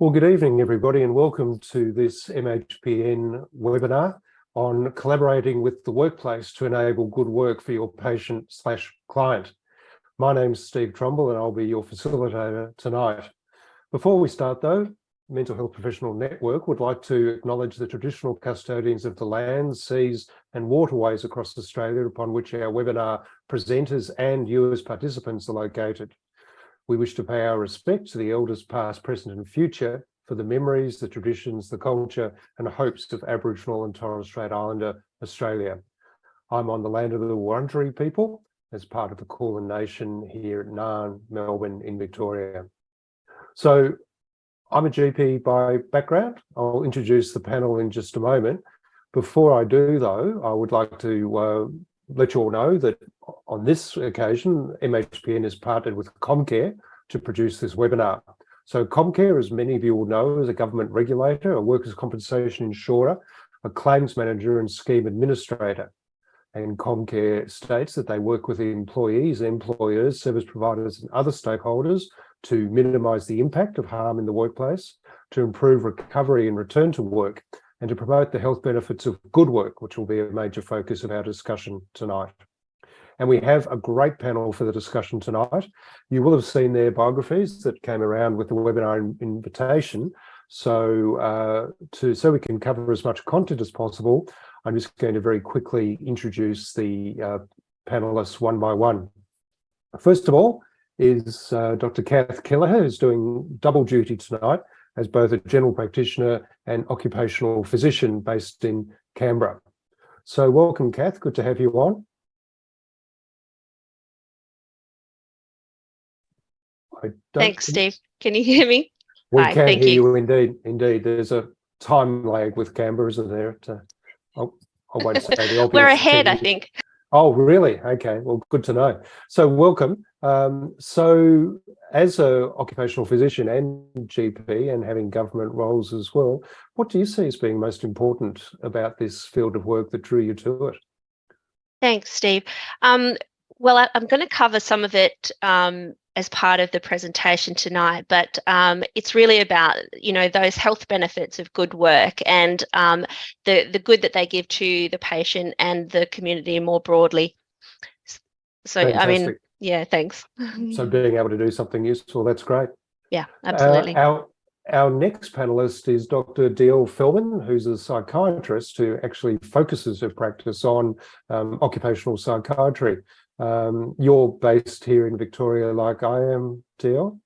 Well, good evening, everybody, and welcome to this MHPN webinar on collaborating with the workplace to enable good work for your patient slash client. My name's Steve Trumbull and I'll be your facilitator tonight. Before we start though, Mental Health Professional Network would like to acknowledge the traditional custodians of the lands, seas and waterways across Australia upon which our webinar presenters and you as participants are located. We wish to pay our respect to the elders past, present and future for the memories, the traditions, the culture and hopes of Aboriginal and Torres Strait Islander Australia. I'm on the land of the Wurundjeri people as part of the Kulin Nation here at Naarm, Melbourne in Victoria. So I'm a GP by background. I'll introduce the panel in just a moment. Before I do though, I would like to uh, let you all know that on this occasion, MHPN has partnered with Comcare to produce this webinar. So Comcare, as many of you will know, is a government regulator, a workers' compensation insurer, a claims manager and scheme administrator. And Comcare states that they work with employees, employers, service providers and other stakeholders to minimise the impact of harm in the workplace, to improve recovery and return to work, and to promote the health benefits of good work, which will be a major focus of our discussion tonight. And we have a great panel for the discussion tonight. You will have seen their biographies that came around with the webinar invitation. So, uh, to, so we can cover as much content as possible, I'm just going to very quickly introduce the uh, panelists one by one. First of all is uh, Dr. Kath Kelleher, who's doing double duty tonight as both a general practitioner and occupational physician based in Canberra. So welcome, Kath. Good to have you on. Thanks, Steve. Can you hear me? We Hi, can hear you. you. indeed. Indeed, there's a time lag with Canberra, isn't there? To, oh, uh, I won't say the obvious. We're ahead, I think. Oh, really? Okay. Well, good to know. So welcome. Um, so as a occupational physician and GP and having government roles as well, what do you see as being most important about this field of work that drew you to it? Thanks, Steve. Um, well, I, am going to cover some of it um, as part of the presentation tonight, but um, it's really about you know those health benefits of good work and um, the the good that they give to the patient and the community more broadly. So Fantastic. I mean, yeah, thanks. so being able to do something useful, that's great. Yeah, absolutely. Uh, our our next panelist is Dr. DL Feldman, who's a psychiatrist who actually focuses her practice on um, occupational psychiatry. Um, you're based here in Victoria like I am, Teal?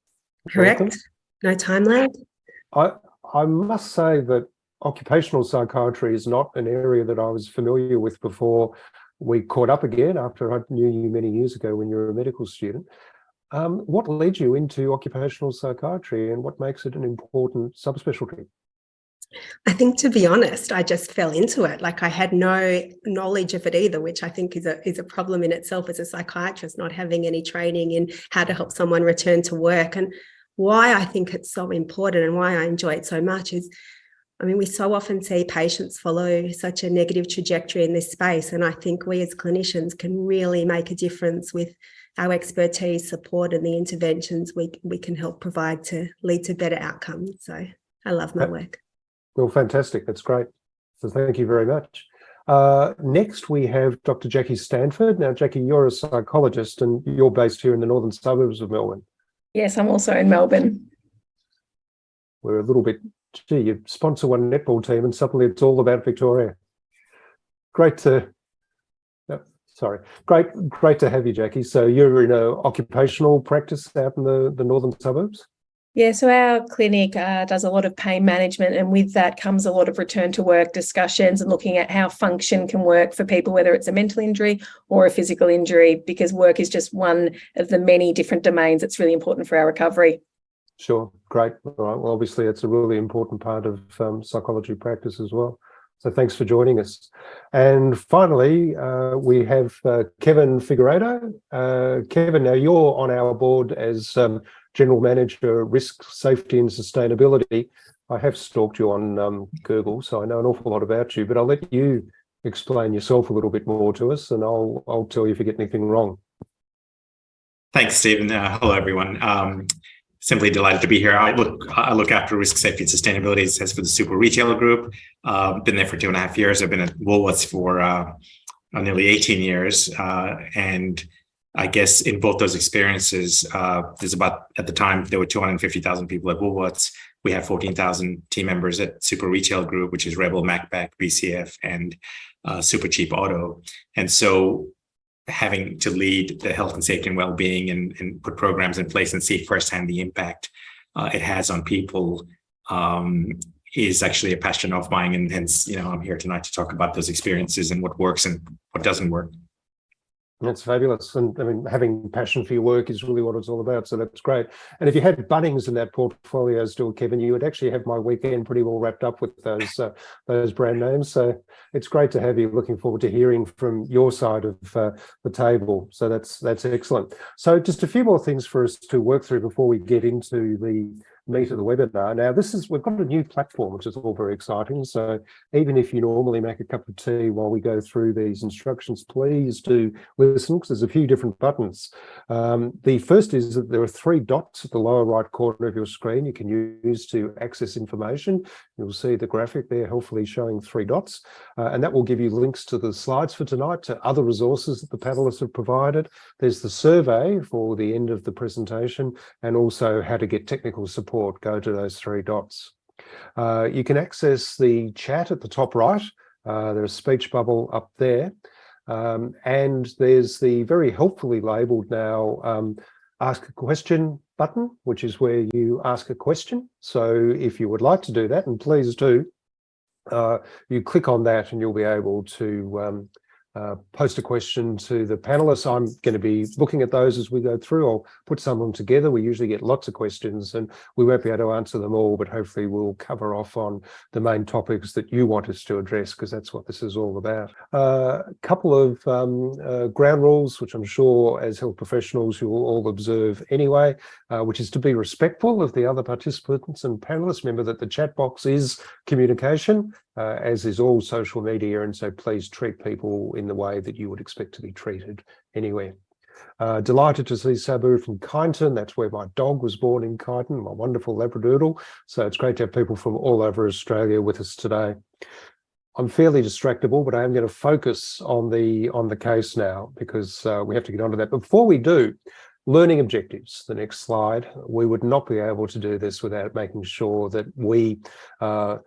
Correct. Welcome. No time lag. I, I must say that occupational psychiatry is not an area that I was familiar with before we caught up again after I knew you many years ago when you were a medical student. Um, what led you into occupational psychiatry and what makes it an important subspecialty? I think to be honest, I just fell into it. Like I had no knowledge of it either, which I think is a is a problem in itself as a psychiatrist, not having any training in how to help someone return to work. And why I think it's so important and why I enjoy it so much is, I mean, we so often see patients follow such a negative trajectory in this space. And I think we as clinicians can really make a difference with our expertise, support and the interventions we, we can help provide to lead to better outcomes. So I love my work. Well, fantastic. That's great. So thank you very much. Uh, next, we have Dr. Jackie Stanford. Now, Jackie, you're a psychologist and you're based here in the northern suburbs of Melbourne. Yes, I'm also in Melbourne. We're a little bit, gee, you sponsor one netball team and suddenly it's all about Victoria. Great to, sorry, great, great to have you, Jackie. So you're in an occupational practice out in the, the northern suburbs? Yeah, so our clinic uh, does a lot of pain management, and with that comes a lot of return to work discussions and looking at how function can work for people, whether it's a mental injury or a physical injury, because work is just one of the many different domains that's really important for our recovery. Sure, great. All right. Well, obviously, it's a really important part of um, psychology practice as well. So thanks for joining us. And finally, uh, we have uh, Kevin Figueiredo. Uh, Kevin, now you're on our board as um, General Manager, Risk, Safety and Sustainability. I have stalked you on um, Google, so I know an awful lot about you, but I'll let you explain yourself a little bit more to us and I'll, I'll tell you if you get anything wrong. Thanks, Stephen. Uh, hello, everyone. Um, simply delighted to be here. I look I look after risk safety and sustainability. as for the Super Retailer Group. Uh, been there for two and a half years. I've been at Woolworths for uh, nearly 18 years, uh, and I guess in both those experiences, uh, there's about at the time there were 250,000 people at Woolworths. We have 14,000 team members at Super Retail Group, which is Rebel, Macpac, BCF, and uh, Super Cheap Auto. And so having to lead the health and safety and well-being and, and put programs in place and see firsthand the impact uh, it has on people um, is actually a passion of mine. And hence, you know, I'm here tonight to talk about those experiences and what works and what doesn't work. That's fabulous. And I mean, having passion for your work is really what it's all about. So that's great. And if you had Bunnings in that portfolio still, Kevin, you would actually have my weekend pretty well wrapped up with those uh, those brand names. So it's great to have you. Looking forward to hearing from your side of uh, the table. So that's that's excellent. So just a few more things for us to work through before we get into the meat of the webinar. Now, this is we've got a new platform, which is all very exciting. So even if you normally make a cup of tea while we go through these instructions, please do listen because there's a few different buttons. Um, the first is that there are three dots at the lower right corner of your screen you can use to access information. You'll see the graphic there hopefully showing three dots, uh, and that will give you links to the slides for tonight, to other resources that the panelists have provided. There's the survey for the end of the presentation, and also how to get technical support go to those three dots. Uh, you can access the chat at the top right. Uh, there's a speech bubble up there. Um, and there's the very helpfully labeled now um, ask a question button, which is where you ask a question. So if you would like to do that, and please do, uh, you click on that and you'll be able to um, uh, post a question to the panelists. I'm going to be looking at those as we go through. I'll put some of them together. We usually get lots of questions and we won't be able to answer them all, but hopefully we'll cover off on the main topics that you want us to address because that's what this is all about. Uh, a couple of um, uh, ground rules, which I'm sure as health professionals you will all observe anyway, uh, which is to be respectful of the other participants and panelists. Remember that the chat box is communication uh, as is all social media. And so please treat people in the way that you would expect to be treated anywhere. Uh, delighted to see Sabu from Kyneton. That's where my dog was born in Kyneton, my wonderful Labradoodle. So it's great to have people from all over Australia with us today. I'm fairly distractible, but I am going to focus on the on the case now because uh, we have to get onto that. Before we do, learning objectives, the next slide. We would not be able to do this without making sure that we uh,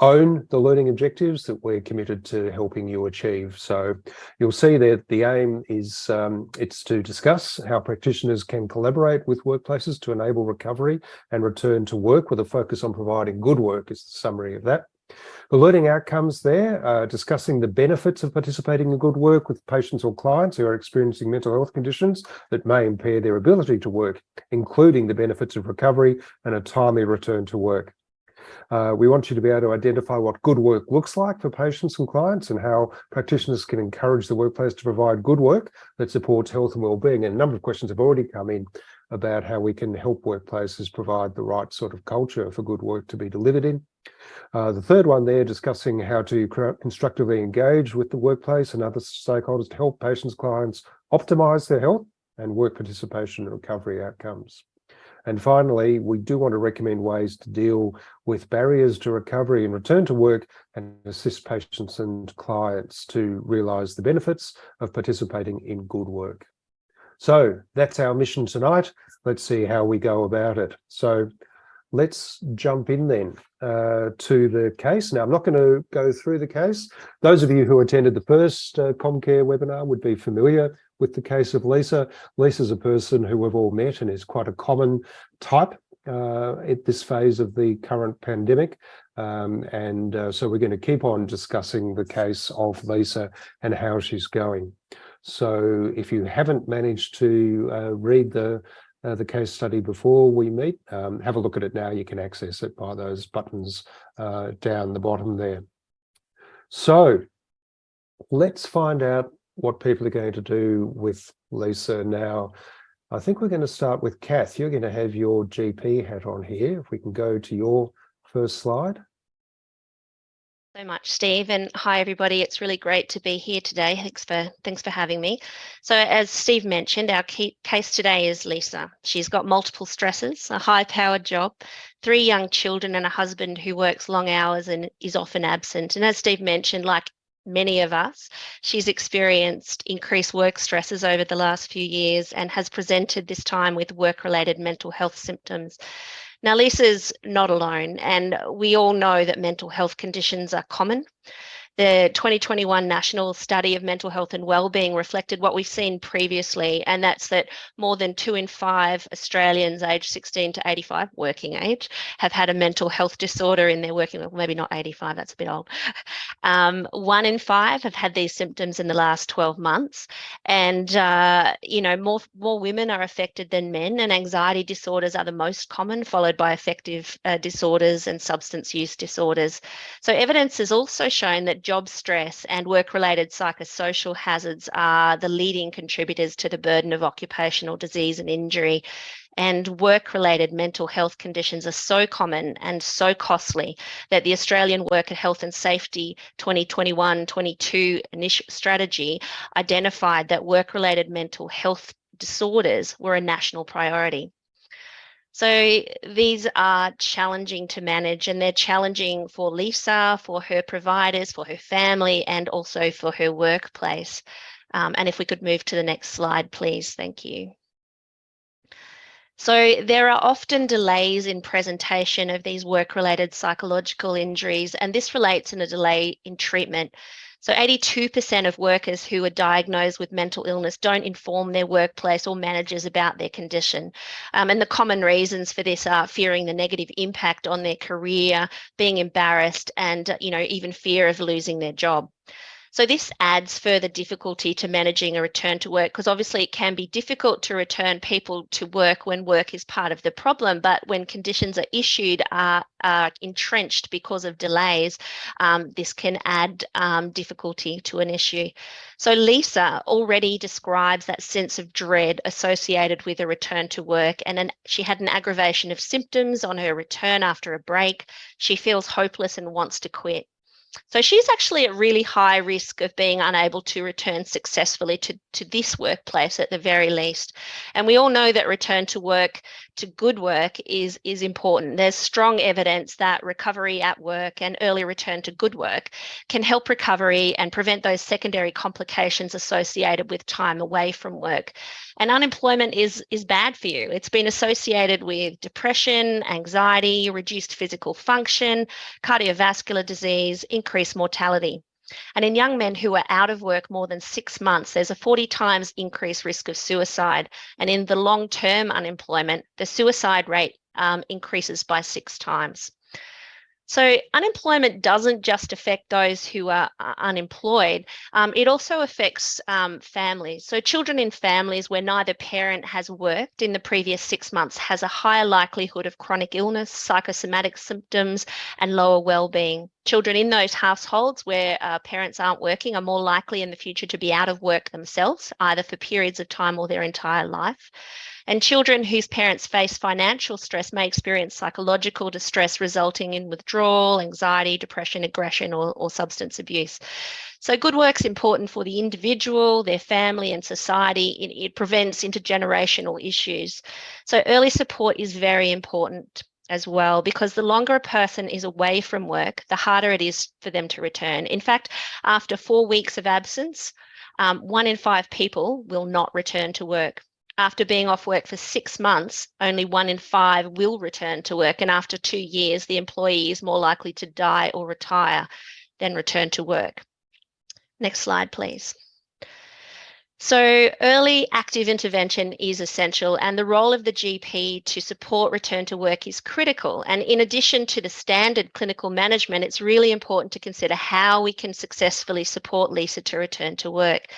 own the learning objectives that we're committed to helping you achieve. So you'll see that the aim is um, it's to discuss how practitioners can collaborate with workplaces to enable recovery and return to work with a focus on providing good work is the summary of that. The learning outcomes there, uh, discussing the benefits of participating in good work with patients or clients who are experiencing mental health conditions that may impair their ability to work, including the benefits of recovery and a timely return to work. Uh, we want you to be able to identify what good work looks like for patients and clients and how practitioners can encourage the workplace to provide good work that supports health and well-being. And a number of questions have already come in about how we can help workplaces provide the right sort of culture for good work to be delivered in. Uh, the third one there, discussing how to constructively engage with the workplace and other stakeholders to help patients, clients optimize their health and work participation and recovery outcomes. And finally, we do want to recommend ways to deal with barriers to recovery and return to work and assist patients and clients to realise the benefits of participating in good work. So that's our mission tonight. Let's see how we go about it. So let's jump in then uh, to the case. Now, I'm not going to go through the case. Those of you who attended the first uh, Comcare webinar would be familiar with the case of Lisa. Lisa's a person who we've all met and is quite a common type uh, at this phase of the current pandemic. Um, and uh, so we're going to keep on discussing the case of Lisa and how she's going. So if you haven't managed to uh, read the uh, the case study before we meet, um, have a look at it now. You can access it by those buttons uh, down the bottom there. So let's find out what people are going to do with Lisa now. I think we're going to start with Kath. You're going to have your GP hat on here. If we can go to your first slide. so much, Steve, and hi everybody. It's really great to be here today. Thanks for thanks for having me. So, as Steve mentioned, our key case today is Lisa. She's got multiple stresses, a high-powered job, three young children, and a husband who works long hours and is often absent. And as Steve mentioned, like many of us, she's experienced increased work stresses over the last few years and has presented this time with work-related mental health symptoms. Now, Lisa's not alone, and we all know that mental health conditions are common. The 2021 National Study of Mental Health and Wellbeing reflected what we've seen previously, and that's that more than two in five Australians aged 16 to 85, working age, have had a mental health disorder in their working, well, maybe not 85, that's a bit old. Um, one in five have had these symptoms in the last 12 months, and uh, you know more more women are affected than men, and anxiety disorders are the most common, followed by affective uh, disorders and substance use disorders. So evidence has also shown that job stress and work-related psychosocial hazards are the leading contributors to the burden of occupational disease and injury. And work-related mental health conditions are so common and so costly that the Australian Worker Health and Safety 2021-22 initial strategy identified that work-related mental health disorders were a national priority. So these are challenging to manage and they're challenging for Lisa, for her providers, for her family, and also for her workplace. Um, and if we could move to the next slide, please. Thank you. So there are often delays in presentation of these work-related psychological injuries, and this relates in a delay in treatment. So 82% of workers who are diagnosed with mental illness don't inform their workplace or managers about their condition. Um, and the common reasons for this are fearing the negative impact on their career, being embarrassed, and you know even fear of losing their job. So this adds further difficulty to managing a return to work because obviously it can be difficult to return people to work when work is part of the problem, but when conditions are issued are, are entrenched because of delays, um, this can add um, difficulty to an issue. So Lisa already describes that sense of dread associated with a return to work and an, she had an aggravation of symptoms on her return after a break. She feels hopeless and wants to quit. So she's actually at really high risk of being unable to return successfully to, to this workplace at the very least. And we all know that return to work, to good work is, is important. There's strong evidence that recovery at work and early return to good work can help recovery and prevent those secondary complications associated with time away from work. And unemployment is, is bad for you. It's been associated with depression, anxiety, reduced physical function, cardiovascular disease, increased mortality. And in young men who are out of work more than six months, there's a 40 times increased risk of suicide. And in the long term unemployment, the suicide rate um, increases by six times. So unemployment doesn't just affect those who are uh, unemployed, um, it also affects um, families. So children in families where neither parent has worked in the previous six months has a higher likelihood of chronic illness, psychosomatic symptoms, and lower well-being. Children in those households where uh, parents aren't working are more likely in the future to be out of work themselves, either for periods of time or their entire life. And children whose parents face financial stress may experience psychological distress resulting in withdrawal, anxiety, depression, aggression, or, or substance abuse. So good work's important for the individual, their family and society. It, it prevents intergenerational issues. So early support is very important as well because the longer a person is away from work, the harder it is for them to return. In fact, after four weeks of absence, um, one in five people will not return to work. After being off work for six months, only one in five will return to work. And after two years, the employee is more likely to die or retire than return to work. Next slide, please. So early active intervention is essential and the role of the GP to support return to work is critical. And in addition to the standard clinical management, it's really important to consider how we can successfully support Lisa to return to work.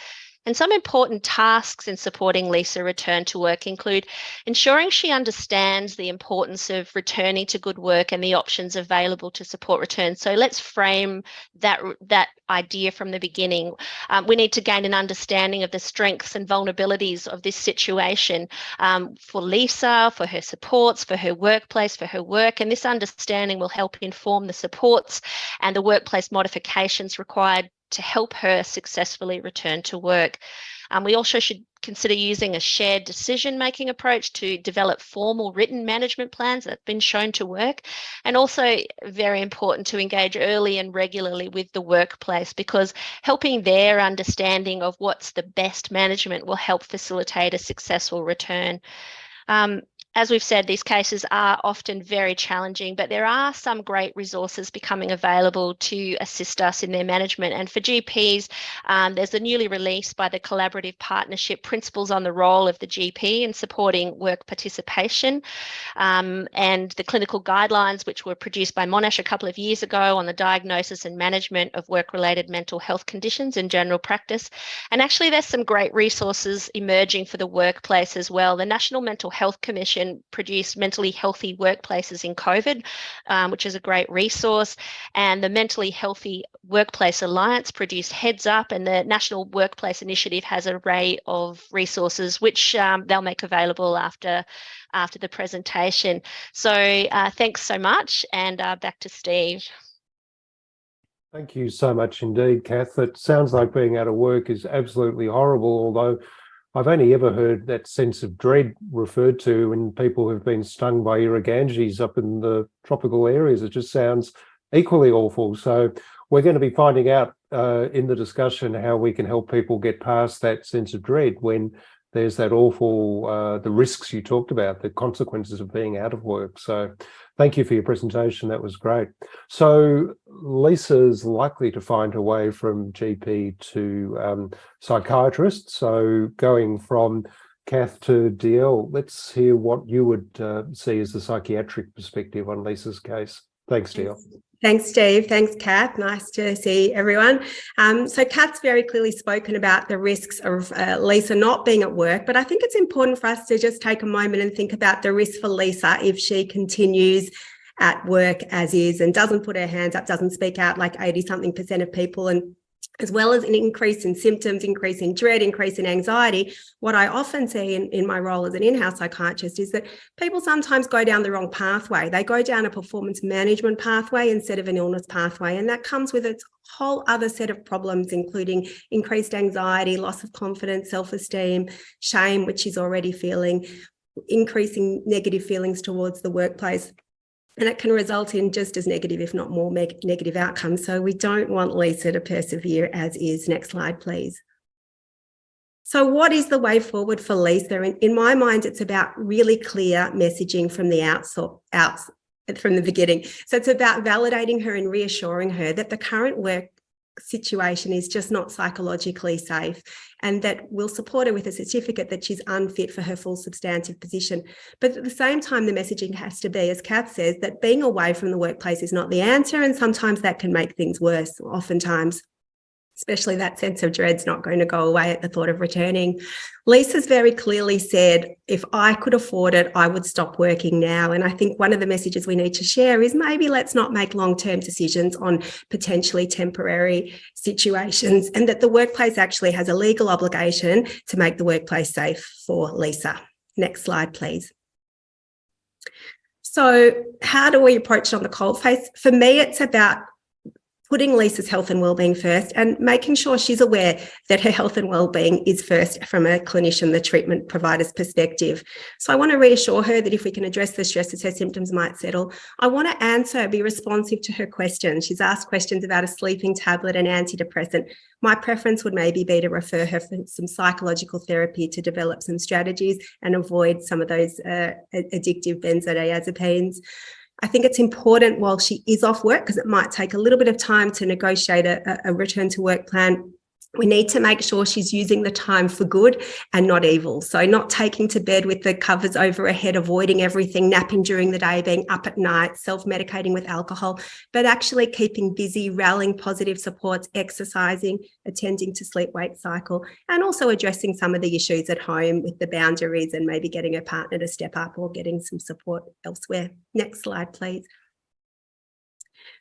And some important tasks in supporting Lisa return to work include ensuring she understands the importance of returning to good work and the options available to support return. So let's frame that, that idea from the beginning. Um, we need to gain an understanding of the strengths and vulnerabilities of this situation um, for Lisa, for her supports, for her workplace, for her work. And this understanding will help inform the supports and the workplace modifications required to help her successfully return to work. Um, we also should consider using a shared decision making approach to develop formal written management plans that have been shown to work. And also very important to engage early and regularly with the workplace because helping their understanding of what's the best management will help facilitate a successful return. Um, as we've said, these cases are often very challenging, but there are some great resources becoming available to assist us in their management. And for GPs, um, there's a newly released by the Collaborative Partnership Principles on the Role of the GP in Supporting Work Participation um, and the clinical guidelines, which were produced by Monash a couple of years ago on the diagnosis and management of work-related mental health conditions in general practice. And actually, there's some great resources emerging for the workplace as well. The National Mental Health Commission produced Mentally Healthy Workplaces in COVID, um, which is a great resource. And the Mentally Healthy Workplace Alliance produced Heads Up, and the National Workplace Initiative has an array of resources which um, they'll make available after after the presentation. So uh, thanks so much, and uh, back to Steve. Thank you so much indeed, Kath. It sounds like being out of work is absolutely horrible, although I've only ever heard that sense of dread referred to when people have been stung by irukandjis up in the tropical areas. It just sounds equally awful. So we're going to be finding out uh, in the discussion how we can help people get past that sense of dread when there's that awful, uh, the risks you talked about, the consequences of being out of work. So thank you for your presentation. That was great. So Lisa's likely to find her way from GP to um, psychiatrist. So going from Kath to DL, let's hear what you would uh, see as the psychiatric perspective on Lisa's case. Thanks, DL. Thanks, Steve. Thanks, Kath. Nice to see everyone. Um, so Kath's very clearly spoken about the risks of uh, Lisa not being at work, but I think it's important for us to just take a moment and think about the risk for Lisa if she continues at work as is and doesn't put her hands up, doesn't speak out like 80 something percent of people and as well as an increase in symptoms, increase in dread, increase in anxiety, what I often see in, in my role as an in-house psychiatrist is that people sometimes go down the wrong pathway. They go down a performance management pathway instead of an illness pathway. And that comes with its whole other set of problems, including increased anxiety, loss of confidence, self-esteem, shame, which she's already feeling, increasing negative feelings towards the workplace and it can result in just as negative, if not more negative outcomes. So we don't want Lisa to persevere as is. Next slide, please. So what is the way forward for Lisa? In, in my mind, it's about really clear messaging from the out, out from the beginning. So it's about validating her and reassuring her that the current work situation is just not psychologically safe and that we'll support her with a certificate that she's unfit for her full substantive position. But at the same time, the messaging has to be, as Kath says, that being away from the workplace is not the answer and sometimes that can make things worse, oftentimes especially that sense of dread's not going to go away at the thought of returning. Lisa's very clearly said, if I could afford it, I would stop working now. And I think one of the messages we need to share is maybe let's not make long-term decisions on potentially temporary situations and that the workplace actually has a legal obligation to make the workplace safe for Lisa. Next slide, please. So how do we approach it on the cold face? For me, it's about putting Lisa's health and wellbeing first and making sure she's aware that her health and wellbeing is first from a clinician, the treatment provider's perspective. So I want to reassure her that if we can address the stresses, her symptoms might settle. I want to answer, be responsive to her questions. She's asked questions about a sleeping tablet and antidepressant. My preference would maybe be to refer her for some psychological therapy to develop some strategies and avoid some of those uh, addictive benzodiazepines. I think it's important while she is off work, because it might take a little bit of time to negotiate a, a return to work plan we need to make sure she's using the time for good and not evil. So not taking to bed with the covers over her head, avoiding everything, napping during the day, being up at night, self-medicating with alcohol, but actually keeping busy, rallying positive supports, exercising, attending to sleep-wake cycle, and also addressing some of the issues at home with the boundaries and maybe getting a partner to step up or getting some support elsewhere. Next slide, please.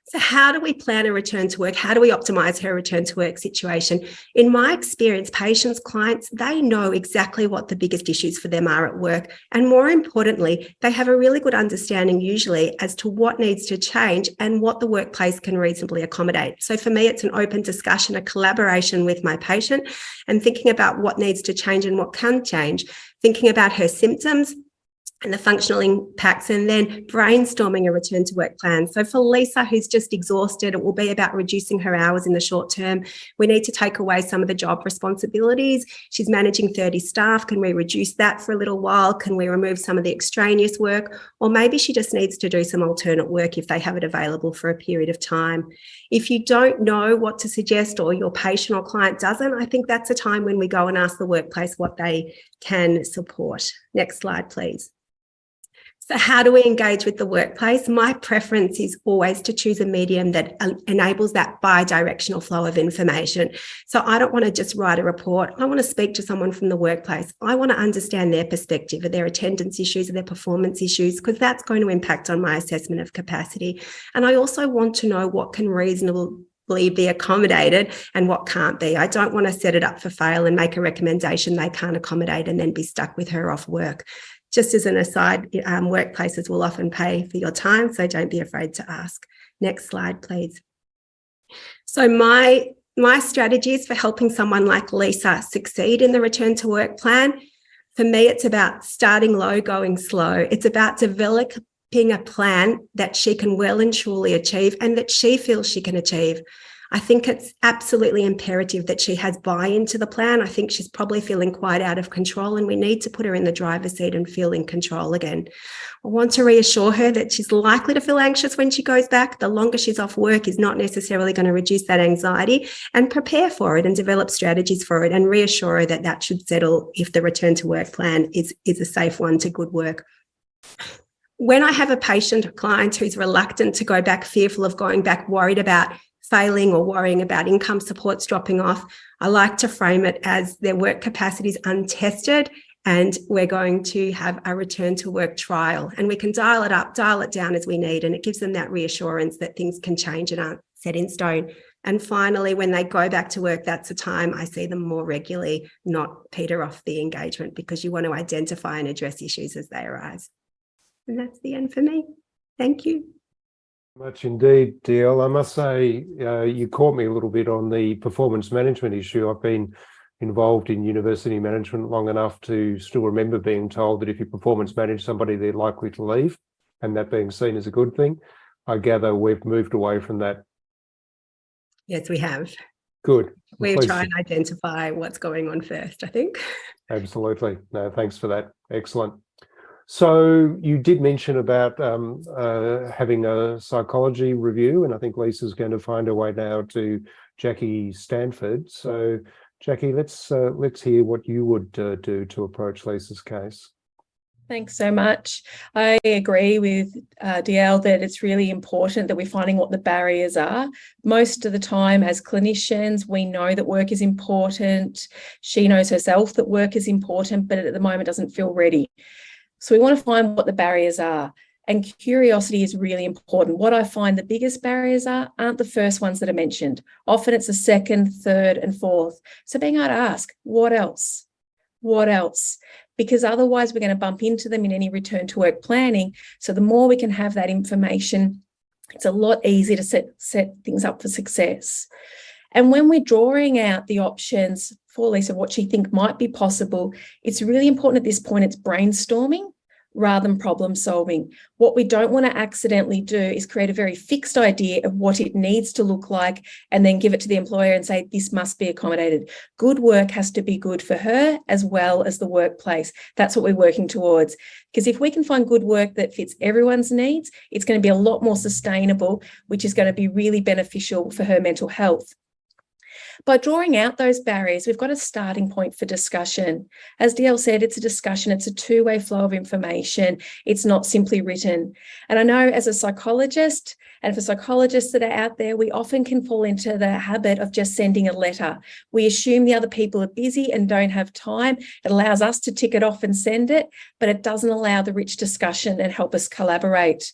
So how do we plan a return to work? How do we optimize her return to work situation? In my experience, patients, clients, they know exactly what the biggest issues for them are at work. And more importantly, they have a really good understanding usually as to what needs to change and what the workplace can reasonably accommodate. So for me, it's an open discussion, a collaboration with my patient and thinking about what needs to change and what can change, thinking about her symptoms, and the functional impacts and then brainstorming a return to work plan. So for Lisa, who's just exhausted, it will be about reducing her hours in the short term. We need to take away some of the job responsibilities. She's managing 30 staff. Can we reduce that for a little while? Can we remove some of the extraneous work? Or maybe she just needs to do some alternate work if they have it available for a period of time. If you don't know what to suggest or your patient or client doesn't, I think that's a time when we go and ask the workplace what they can support. Next slide, please. So how do we engage with the workplace? My preference is always to choose a medium that uh, enables that bi-directional flow of information. So I don't want to just write a report. I want to speak to someone from the workplace. I want to understand their perspective, of their attendance issues, of their performance issues, because that's going to impact on my assessment of capacity. And I also want to know what can reasonably be accommodated and what can't be. I don't want to set it up for fail and make a recommendation they can't accommodate and then be stuck with her off work. Just as an aside, um, workplaces will often pay for your time, so don't be afraid to ask. Next slide, please. So my, my strategies for helping someone like Lisa succeed in the return to work plan, for me, it's about starting low, going slow. It's about developing a plan that she can well and truly achieve and that she feels she can achieve. I think it's absolutely imperative that she has buy-in to the plan. I think she's probably feeling quite out of control and we need to put her in the driver's seat and feel in control again. I want to reassure her that she's likely to feel anxious when she goes back. The longer she's off work is not necessarily going to reduce that anxiety and prepare for it and develop strategies for it and reassure her that that should settle if the return to work plan is, is a safe one to good work when I have a patient or client who's reluctant to go back, fearful of going back, worried about failing or worrying about income supports dropping off, I like to frame it as their work capacity is untested and we're going to have a return to work trial and we can dial it up, dial it down as we need and it gives them that reassurance that things can change and aren't set in stone. And finally, when they go back to work, that's the time I see them more regularly, not peter off the engagement because you want to identify and address issues as they arise. And that's the end for me. Thank you much indeed, DL. I must say, uh, you caught me a little bit on the performance management issue. I've been involved in university management long enough to still remember being told that if you performance manage somebody, they're likely to leave, and that being seen as a good thing. I gather we've moved away from that. Yes, we have. Good. We try and identify what's going on first, I think. Absolutely. No, thanks for that. Excellent. So you did mention about um, uh, having a psychology review, and I think Lisa's going to find her way now to Jackie Stanford. So Jackie, let's uh, let's hear what you would uh, do to approach Lisa's case. Thanks so much. I agree with uh, DL that it's really important that we're finding what the barriers are. Most of the time as clinicians, we know that work is important. She knows herself that work is important, but at the moment doesn't feel ready. So we want to find what the barriers are. And curiosity is really important. What I find the biggest barriers are aren't the first ones that are mentioned. Often it's the second, third, and fourth. So being able to ask, what else? What else? Because otherwise we're going to bump into them in any return to work planning. So the more we can have that information, it's a lot easier to set, set things up for success. And when we're drawing out the options for Lisa, what she think might be possible, it's really important at this point, it's brainstorming rather than problem solving. What we don't want to accidentally do is create a very fixed idea of what it needs to look like and then give it to the employer and say, this must be accommodated. Good work has to be good for her as well as the workplace. That's what we're working towards. Because if we can find good work that fits everyone's needs, it's going to be a lot more sustainable, which is going to be really beneficial for her mental health. By drawing out those barriers, we've got a starting point for discussion. As DL said, it's a discussion, it's a two-way flow of information. It's not simply written. And I know as a psychologist, and for psychologists that are out there, we often can fall into the habit of just sending a letter. We assume the other people are busy and don't have time. It allows us to tick it off and send it, but it doesn't allow the rich discussion and help us collaborate.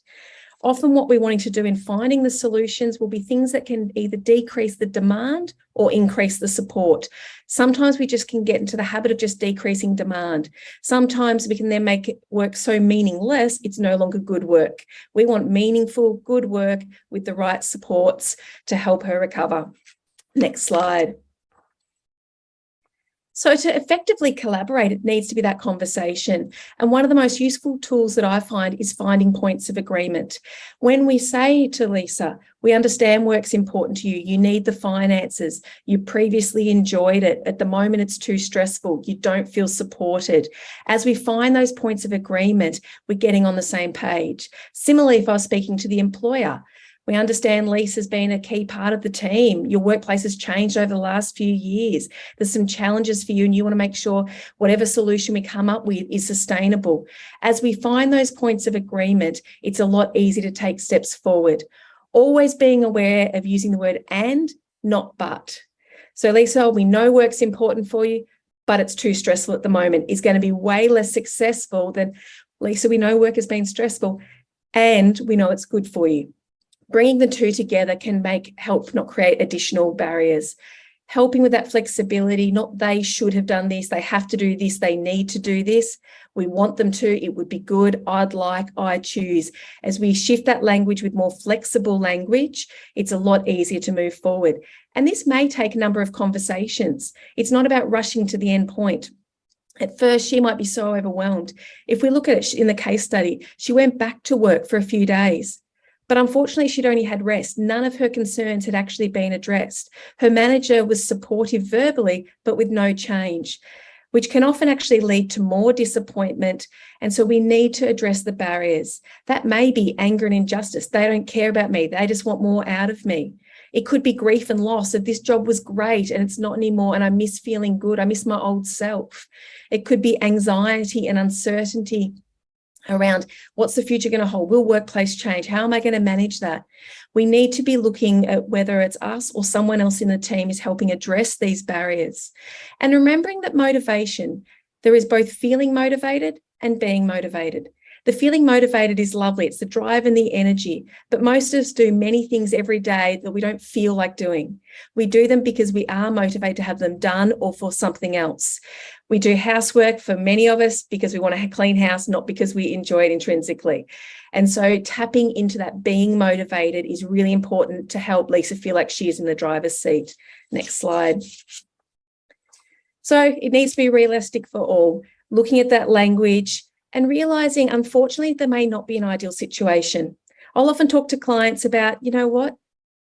Often what we're wanting to do in finding the solutions will be things that can either decrease the demand or increase the support. Sometimes we just can get into the habit of just decreasing demand. Sometimes we can then make it work so meaningless, it's no longer good work. We want meaningful, good work with the right supports to help her recover. Next slide. So to effectively collaborate, it needs to be that conversation. And one of the most useful tools that I find is finding points of agreement. When we say to Lisa, we understand work's important to you, you need the finances, you previously enjoyed it, at the moment it's too stressful, you don't feel supported. As we find those points of agreement, we're getting on the same page. Similarly, if I was speaking to the employer, we understand Lisa's been a key part of the team. Your workplace has changed over the last few years. There's some challenges for you and you want to make sure whatever solution we come up with is sustainable. As we find those points of agreement, it's a lot easier to take steps forward. Always being aware of using the word and, not but. So Lisa, we know work's important for you, but it's too stressful at the moment It's going to be way less successful than Lisa, we know work has been stressful and we know it's good for you bringing the two together can make help not create additional barriers. Helping with that flexibility not they should have done this they have to do this they need to do this. We want them to it would be good i'd like i choose. As we shift that language with more flexible language it's a lot easier to move forward. And this may take a number of conversations. It's not about rushing to the end point. At first, she might be so overwhelmed. If we look at it in the case study, she went back to work for a few days. But unfortunately, she'd only had rest. None of her concerns had actually been addressed. Her manager was supportive verbally, but with no change, which can often actually lead to more disappointment. And so we need to address the barriers. That may be anger and injustice. They don't care about me. They just want more out of me. It could be grief and loss of this job was great and it's not anymore and I miss feeling good. I miss my old self. It could be anxiety and uncertainty around what's the future going to hold? Will workplace change? How am I going to manage that? We need to be looking at whether it's us or someone else in the team is helping address these barriers. And remembering that motivation, there is both feeling motivated and being motivated. The feeling motivated is lovely. It's the drive and the energy. But most of us do many things every day that we don't feel like doing. We do them because we are motivated to have them done or for something else. We do housework for many of us because we want to clean house, not because we enjoy it intrinsically. And so tapping into that being motivated is really important to help Lisa feel like she is in the driver's seat. Next slide. So it needs to be realistic for all. Looking at that language, and realizing, unfortunately, there may not be an ideal situation. I'll often talk to clients about, you know what,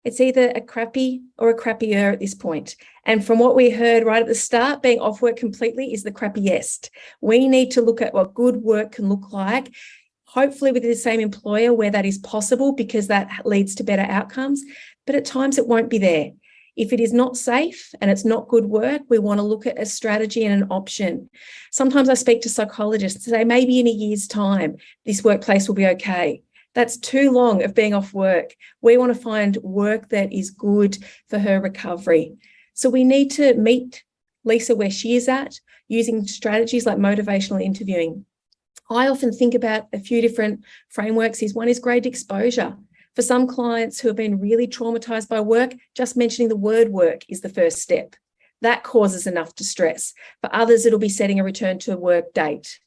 it's either a crappy or a crappier at this point. And from what we heard right at the start, being off work completely is the crappiest. We need to look at what good work can look like, hopefully with the same employer where that is possible because that leads to better outcomes. But at times it won't be there. If it is not safe and it's not good work, we want to look at a strategy and an option. Sometimes I speak to psychologists say, maybe in a year's time, this workplace will be okay. That's too long of being off work. We want to find work that is good for her recovery. So we need to meet Lisa where she is at using strategies like motivational interviewing. I often think about a few different frameworks. Is one is graded exposure. For some clients who have been really traumatized by work, just mentioning the word work is the first step. That causes enough distress. For others, it'll be setting a return to work date,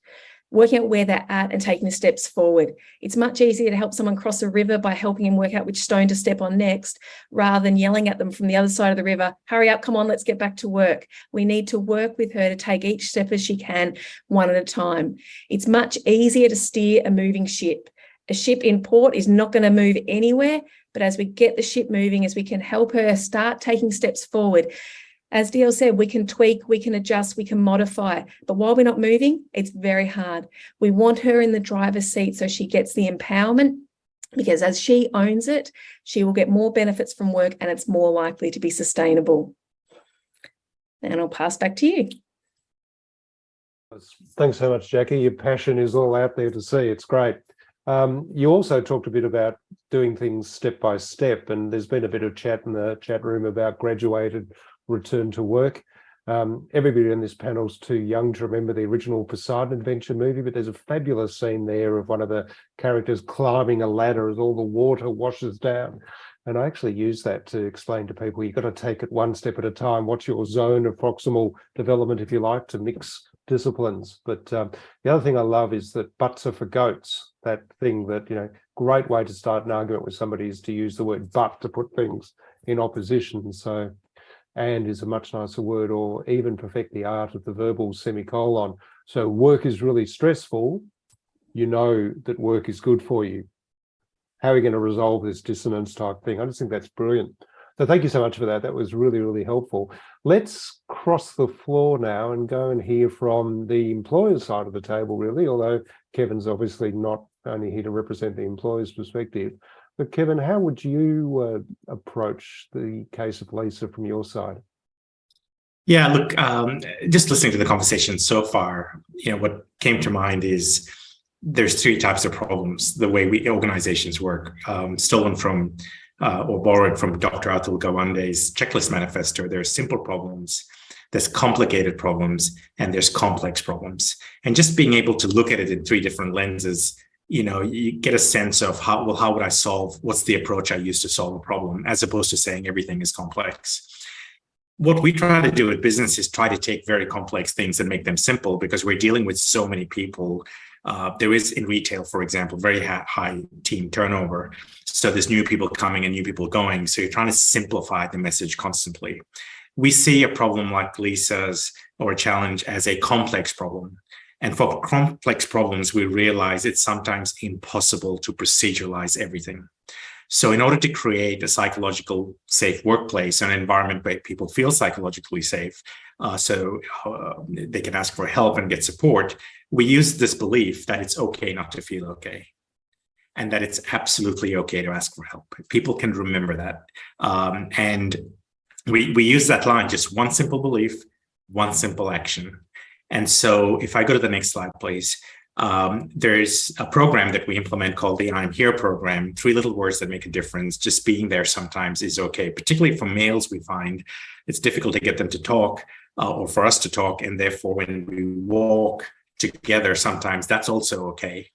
working out where they're at and taking the steps forward. It's much easier to help someone cross a river by helping them work out which stone to step on next, rather than yelling at them from the other side of the river, hurry up, come on, let's get back to work. We need to work with her to take each step as she can, one at a time. It's much easier to steer a moving ship a ship in port is not going to move anywhere. But as we get the ship moving, as we can help her start taking steps forward, as DL said, we can tweak, we can adjust, we can modify. But while we're not moving, it's very hard. We want her in the driver's seat so she gets the empowerment because as she owns it, she will get more benefits from work and it's more likely to be sustainable. And I'll pass back to you. Thanks so much, Jackie. Your passion is all out there to see. It's great. Um, you also talked a bit about doing things step by step, and there's been a bit of chat in the chat room about graduated return to work. Um, everybody in this panel is too young to remember the original Poseidon Adventure movie, but there's a fabulous scene there of one of the characters climbing a ladder as all the water washes down. And I actually use that to explain to people, you've got to take it one step at a time. What's your zone of proximal development, if you like, to mix disciplines. But um, the other thing I love is that butts are for goats. That thing that, you know, great way to start an argument with somebody is to use the word but to put things in opposition. So, and is a much nicer word, or even perfect the art of the verbal semicolon. So work is really stressful. You know that work is good for you. How are we going to resolve this dissonance type thing? I just think that's brilliant. So thank you so much for that. That was really, really helpful. Let's cross the floor now and go and hear from the employer side of the table, really, although Kevin's obviously not only here to represent the employer's perspective. But Kevin, how would you uh, approach the case of Lisa from your side? Yeah, look, um, just listening to the conversation so far, you know, what came to mind is there's three types of problems, the way we organizations work, um, stolen from uh, or borrowed from Dr. Atul Gawande's checklist manifesto. There are simple problems, there's complicated problems, and there's complex problems. And just being able to look at it in three different lenses, you know, you get a sense of how, well, how would I solve, what's the approach I use to solve a problem, as opposed to saying everything is complex. What we try to do at business is try to take very complex things and make them simple because we're dealing with so many people uh, there is in retail, for example, very high team turnover. So there's new people coming and new people going. So you're trying to simplify the message constantly. We see a problem like Lisa's or a challenge as a complex problem. And for complex problems, we realize it's sometimes impossible to proceduralize everything. So in order to create a psychological safe workplace, an environment where people feel psychologically safe, uh, so uh, they can ask for help and get support, we use this belief that it's okay not to feel okay and that it's absolutely okay to ask for help. People can remember that. Um, and we, we use that line, just one simple belief, one simple action. And so if I go to the next slide, please, um, there's a program that we implement called the I'm Here program, three little words that make a difference. Just being there sometimes is okay, particularly for males, we find it's difficult to get them to talk uh, or for us to talk. And therefore, when we walk together, sometimes that's also okay.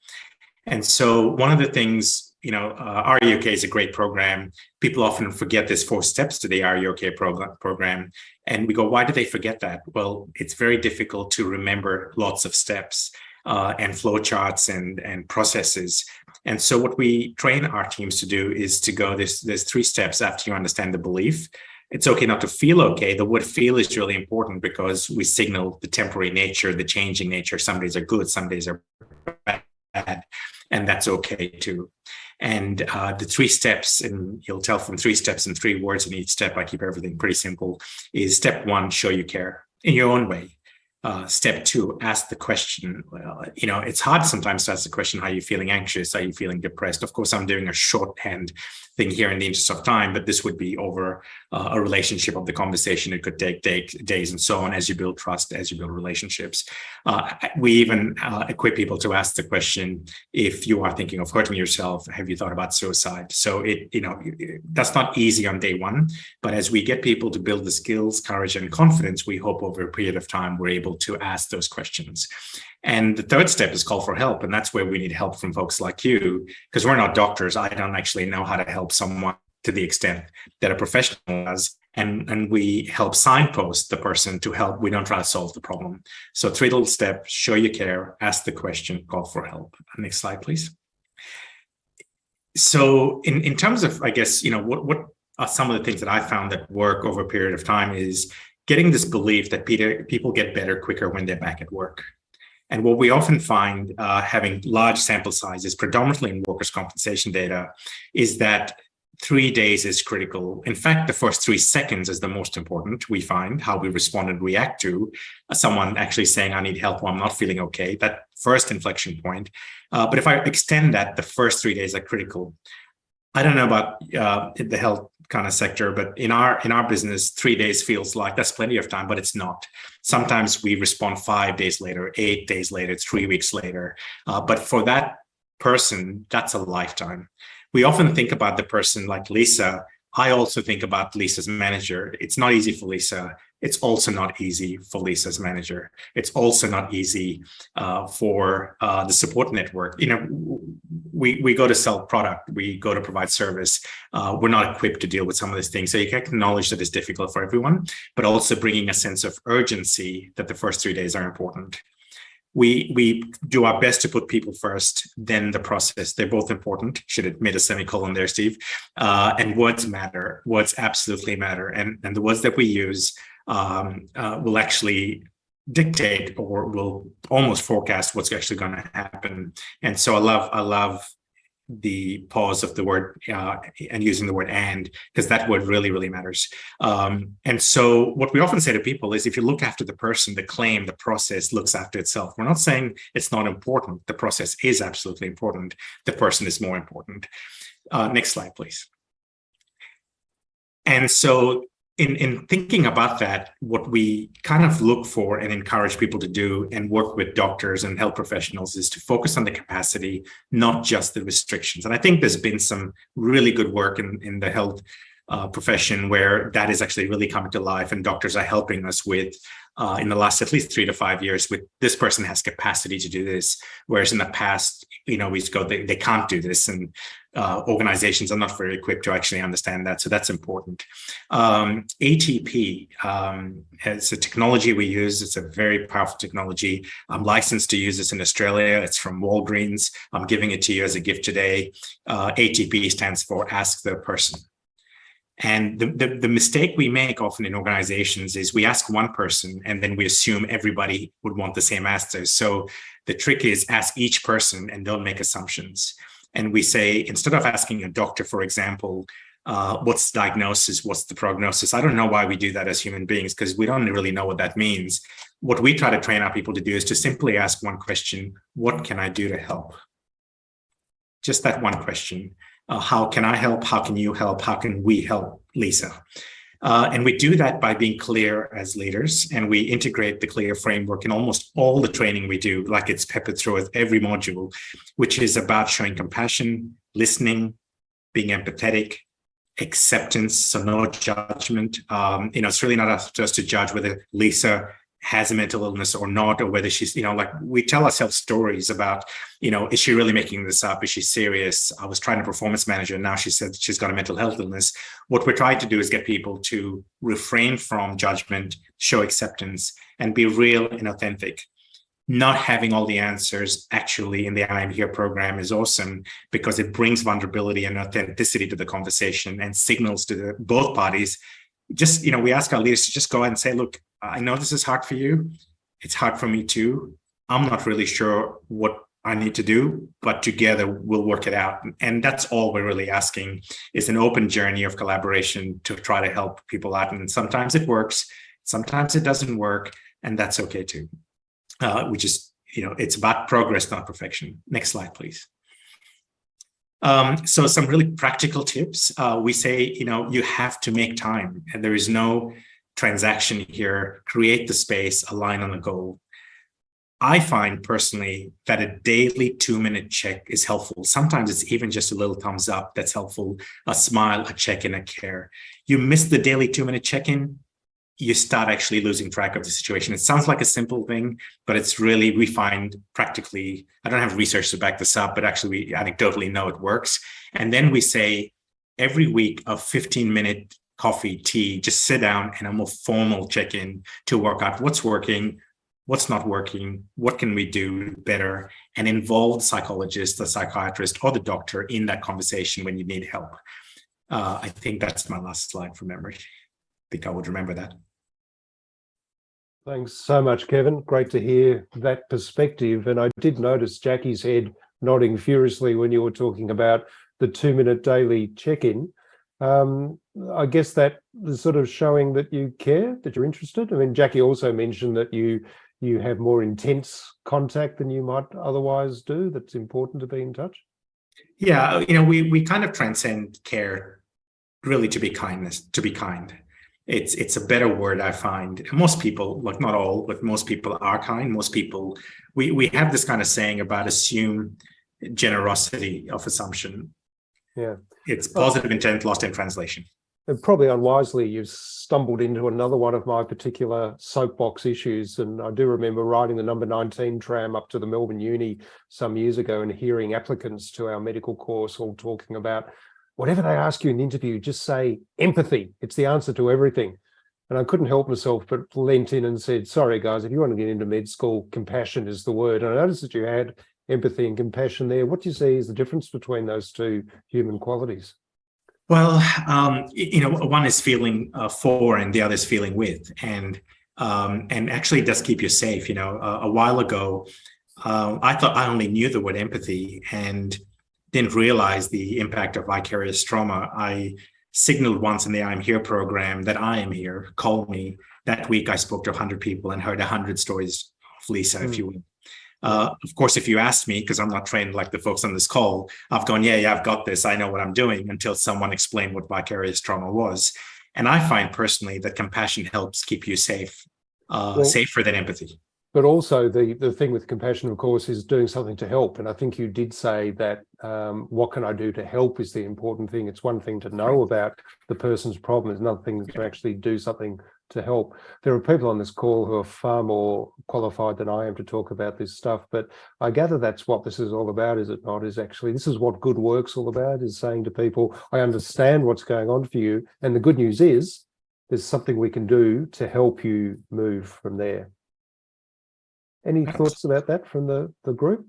And so one of the things, you know, uh, R U OK is a great program. People often forget there's four steps to the R U OK program, program. And we go, why do they forget that? Well, it's very difficult to remember lots of steps uh, and flowcharts and, and processes. And so what we train our teams to do is to go, there's, there's three steps after you understand the belief. It's okay not to feel okay. The word feel is really important because we signal the temporary nature, the changing nature. Some days are good, some days are bad, and that's okay too. And uh, the three steps, and you'll tell from three steps and three words in each step, I keep everything pretty simple, is step one, show you care in your own way uh, step two, ask the question. Well, you know, it's hard sometimes to ask the question, are you feeling anxious? Are you feeling depressed? Of course, I'm doing a shorthand thing here in the interest of time, but this would be over uh, a relationship of the conversation. It could take day, days and so on as you build trust, as you build relationships. Uh, we even uh, equip people to ask the question, if you are thinking of hurting yourself, have you thought about suicide? So it, you know, that's not easy on day one, but as we get people to build the skills, courage, and confidence, we hope over a period of time, we're able to ask those questions. And the third step is call for help. And that's where we need help from folks like you, because we're not doctors. I don't actually know how to help someone to the extent that a professional does. And, and we help signpost the person to help. We don't try to solve the problem. So three little steps, show you care, ask the question, call for help. Next slide, please. So in, in terms of, I guess, you know, what, what are some of the things that I found that work over a period of time is getting this belief that Peter, people get better quicker when they're back at work. And what we often find uh, having large sample sizes, predominantly in workers' compensation data, is that three days is critical. In fact, the first three seconds is the most important, we find, how we respond and react to someone actually saying, I need help or I'm not feeling okay, that first inflection point. Uh, but if I extend that, the first three days are critical. I don't know about uh, the health kind of sector, but in our in our business, three days feels like that's plenty of time, but it's not. Sometimes we respond five days later, eight days later, three weeks later. Uh, but for that person, that's a lifetime. We often think about the person like Lisa. I also think about Lisa's manager. It's not easy for Lisa it's also not easy for Lisa's manager. It's also not easy uh, for uh, the support network. You know, we, we go to sell product, we go to provide service. Uh, we're not equipped to deal with some of these things. So you can acknowledge that it's difficult for everyone, but also bringing a sense of urgency that the first three days are important. We, we do our best to put people first, then the process. They're both important. Should have made a semicolon there, Steve. Uh, and words matter. Words absolutely matter. And, and the words that we use um, uh, will actually dictate or will almost forecast what's actually going to happen. And so I love I love the pause of the word uh, and using the word and because that word really really matters. Um, and so what we often say to people is if you look after the person the claim the process looks after itself. We're not saying it's not important. The process is absolutely important. The person is more important. Uh, next slide please. And so in, in thinking about that, what we kind of look for and encourage people to do and work with doctors and health professionals is to focus on the capacity, not just the restrictions. And I think there's been some really good work in, in the health uh, profession where that is actually really coming to life and doctors are helping us with uh, in the last at least three to five years with this person has capacity to do this. Whereas in the past, you know, we go, they, they can't do this. And uh, organizations are not very equipped to actually understand that. So that's important. Um, ATP um, is a technology we use. It's a very powerful technology. I'm licensed to use this in Australia. It's from Walgreens. I'm giving it to you as a gift today. Uh, ATP stands for Ask the Person. And the, the, the, mistake we make often in organizations is we ask one person and then we assume everybody would want the same answers. So the trick is ask each person and don't make assumptions. And we say, instead of asking a doctor, for example, uh, what's the diagnosis, what's the prognosis? I don't know why we do that as human beings because we don't really know what that means. What we try to train our people to do is to simply ask one question, what can I do to help? Just that one question. Uh, how can I help? How can you help? How can we help Lisa? Uh, and we do that by being clear as leaders and we integrate the clear framework in almost all the training we do, like it's peppered through with every module, which is about showing compassion, listening, being empathetic, acceptance, so no judgment. Um, you know, it's really not up to us to judge whether Lisa has a mental illness or not, or whether she's, you know, like we tell ourselves stories about, you know, is she really making this up? Is she serious? I was trying to performance manager. And now she said she's got a mental health illness. What we're trying to do is get people to refrain from judgment, show acceptance, and be real and authentic. Not having all the answers actually in the I am here program is awesome because it brings vulnerability and authenticity to the conversation and signals to the, both parties just, you know, we ask our leaders to just go ahead and say, look, I know this is hard for you. It's hard for me too. I'm not really sure what I need to do, but together we'll work it out. And that's all we're really asking is an open journey of collaboration to try to help people out. And sometimes it works, sometimes it doesn't work, and that's okay too. Uh, we just, you know, it's about progress, not perfection. Next slide, please. Um, so some really practical tips. Uh, we say, you know, you have to make time and there is no transaction here, create the space, align on a goal. I find personally that a daily two minute check is helpful. Sometimes it's even just a little thumbs up that's helpful, a smile, a check in, a care. You miss the daily two minute check in, you start actually losing track of the situation. It sounds like a simple thing, but it's really, we find practically, I don't have research to back this up, but actually we anecdotally know it works. And then we say every week a 15 minute coffee, tea, just sit down and a more formal check-in to work out what's working, what's not working, what can we do better, and involve the psychologist, the psychiatrist, or the doctor in that conversation when you need help. Uh, I think that's my last slide from memory. I think I would remember that. Thanks so much, Kevin. Great to hear that perspective. And I did notice Jackie's head nodding furiously when you were talking about the two minute daily check-in. Um, I guess that is sort of showing that you care, that you're interested. I mean, Jackie also mentioned that you you have more intense contact than you might otherwise do. That's important to be in touch. Yeah, you know, we we kind of transcend care really to be kindness, to be kind. It's it's a better word I find. Most people, like not all, but most people are kind. Most people, we we have this kind of saying about assume generosity of assumption. Yeah. It's positive intent lost in translation. And probably unwisely, you've stumbled into another one of my particular soapbox issues. And I do remember riding the number 19 tram up to the Melbourne Uni some years ago and hearing applicants to our medical course all talking about whatever they ask you in the interview, just say empathy. It's the answer to everything. And I couldn't help myself but leant in and said, sorry, guys, if you want to get into med school, compassion is the word. And I noticed that you had empathy and compassion there. What do you see is the difference between those two human qualities? Well, um, you know, one is feeling uh, for and the other is feeling with. And um, and actually it does keep you safe. You know, uh, a while ago, uh, I thought I only knew the word empathy and didn't realize the impact of vicarious trauma. I signaled once in the I'm Here program that I am here, call me. That week I spoke to 100 people and heard 100 stories of Lisa, mm. if you will. Uh, of course, if you ask me, because I'm not trained like the folks on this call, I've gone, yeah, yeah, I've got this. I know what I'm doing until someone explained what vicarious trauma was. And I find personally that compassion helps keep you safe, uh, well, safer than empathy. But also the, the thing with compassion, of course, is doing something to help. And I think you did say that um, what can I do to help is the important thing. It's one thing to know about the person's problem. It's another thing to actually do something to help. There are people on this call who are far more qualified than I am to talk about this stuff, but I gather that's what this is all about, is it not? Is actually, this is what good work's all about, is saying to people, I understand what's going on for you. And the good news is there's something we can do to help you move from there. Any thoughts about that from the, the group?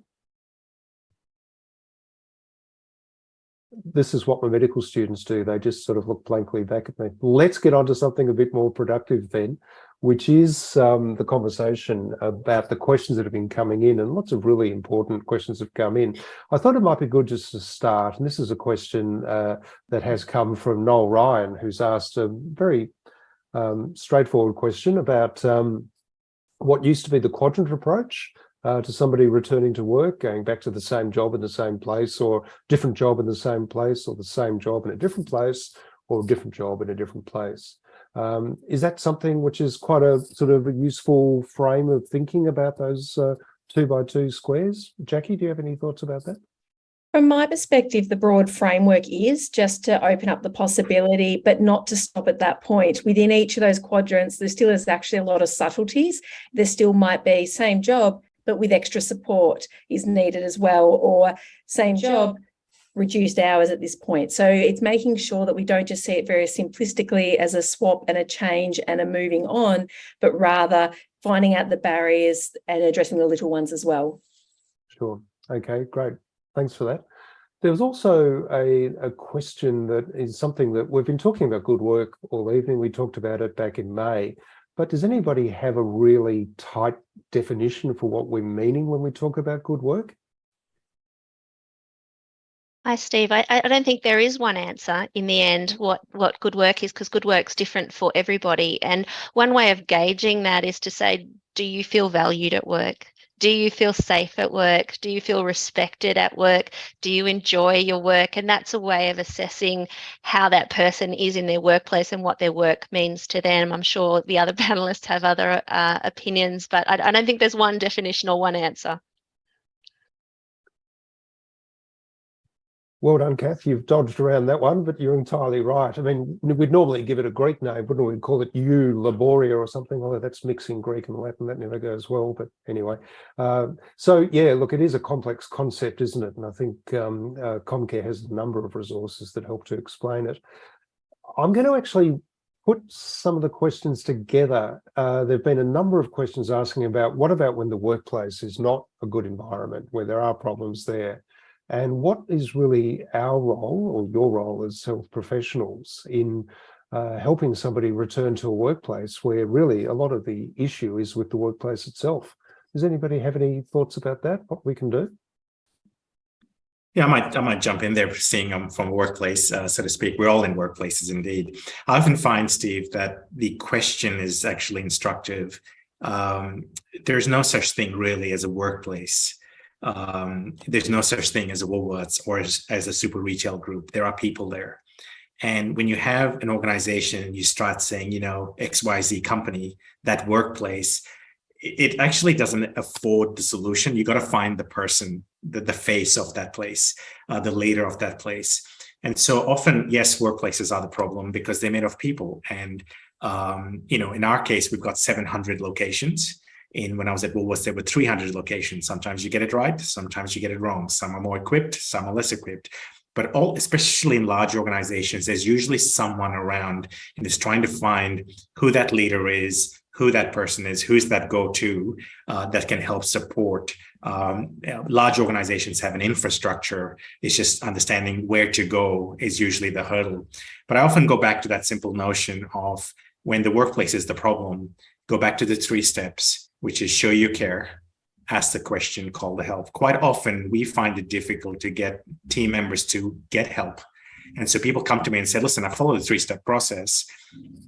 this is what my medical students do. They just sort of look blankly back at me. Let's get on to something a bit more productive then, which is um, the conversation about the questions that have been coming in and lots of really important questions have come in. I thought it might be good just to start. And this is a question uh, that has come from Noel Ryan, who's asked a very um, straightforward question about um, what used to be the quadrant approach uh, to somebody returning to work, going back to the same job in the same place or different job in the same place or the same job in a different place or a different job in a different place. Um, is that something which is quite a sort of a useful frame of thinking about those uh, two by two squares? Jackie, do you have any thoughts about that? From my perspective, the broad framework is just to open up the possibility, but not to stop at that point. Within each of those quadrants, there still is actually a lot of subtleties. There still might be same job, but with extra support is needed as well, or same job, reduced hours at this point. So it's making sure that we don't just see it very simplistically as a swap and a change and a moving on, but rather finding out the barriers and addressing the little ones as well. Sure. Okay, great. Thanks for that. There was also a, a question that is something that we've been talking about good work all evening. We talked about it back in May, but does anybody have a really tight definition for what we're meaning when we talk about good work? Hi, Steve. I, I don't think there is one answer in the end what, what good work is because good work's different for everybody. And one way of gauging that is to say, do you feel valued at work? Do you feel safe at work? Do you feel respected at work? Do you enjoy your work? And that's a way of assessing how that person is in their workplace and what their work means to them. I'm sure the other panelists have other uh, opinions, but I, I don't think there's one definition or one answer. Well done, Kath. You've dodged around that one, but you're entirely right. I mean, we'd normally give it a Greek name, wouldn't we? We'd call it Eulaboria or something, although that's mixing Greek and Latin. That never goes well, but anyway. Uh, so, yeah, look, it is a complex concept, isn't it? And I think um, uh, Comcare has a number of resources that help to explain it. I'm going to actually put some of the questions together. Uh, there have been a number of questions asking about what about when the workplace is not a good environment, where there are problems there? And what is really our role or your role as health professionals in uh, helping somebody return to a workplace where really a lot of the issue is with the workplace itself. Does anybody have any thoughts about that, what we can do? Yeah, I might I might jump in there, seeing I'm from a workplace, uh, so to speak. We're all in workplaces, indeed. I often find, Steve, that the question is actually instructive. Um, there's no such thing really as a workplace um, there's no such thing as a Woolworths or as, as a super retail group. There are people there. And when you have an organization you start saying, you know, XYZ company, that workplace, it actually doesn't afford the solution. You got to find the person, the, the face of that place, uh, the leader of that place. And so often, yes, workplaces are the problem because they're made of people. And, um, you know, in our case, we've got 700 locations. In when I was at Woolworths, there were 300 locations. Sometimes you get it right, sometimes you get it wrong. Some are more equipped, some are less equipped. But all, especially in large organizations, there's usually someone around and is trying to find who that leader is, who that person is, who's that go-to uh, that can help support. Um, large organizations have an infrastructure. It's just understanding where to go is usually the hurdle. But I often go back to that simple notion of when the workplace is the problem, go back to the three steps, which is show you care, ask the question, call the help. Quite often we find it difficult to get team members to get help and so people come to me and say, listen, I follow the three-step process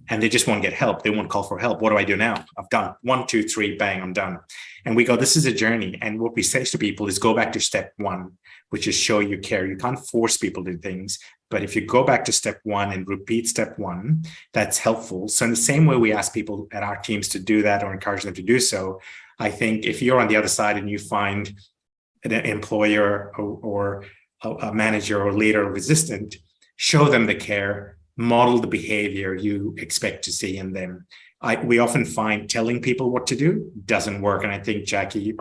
and they just won't get help. They won't call for help. What do I do now? I've done one, two, three, bang, I'm done. And we go, this is a journey. And what we say to people is go back to step one, which is show you care. You can't force people to do things. But if you go back to step one and repeat step one, that's helpful. So in the same way we ask people at our teams to do that or encourage them to do so, I think if you're on the other side and you find an employer or, or a manager or leader resistant, show them the care, model the behavior you expect to see in them. I, we often find telling people what to do doesn't work. And I think Jackie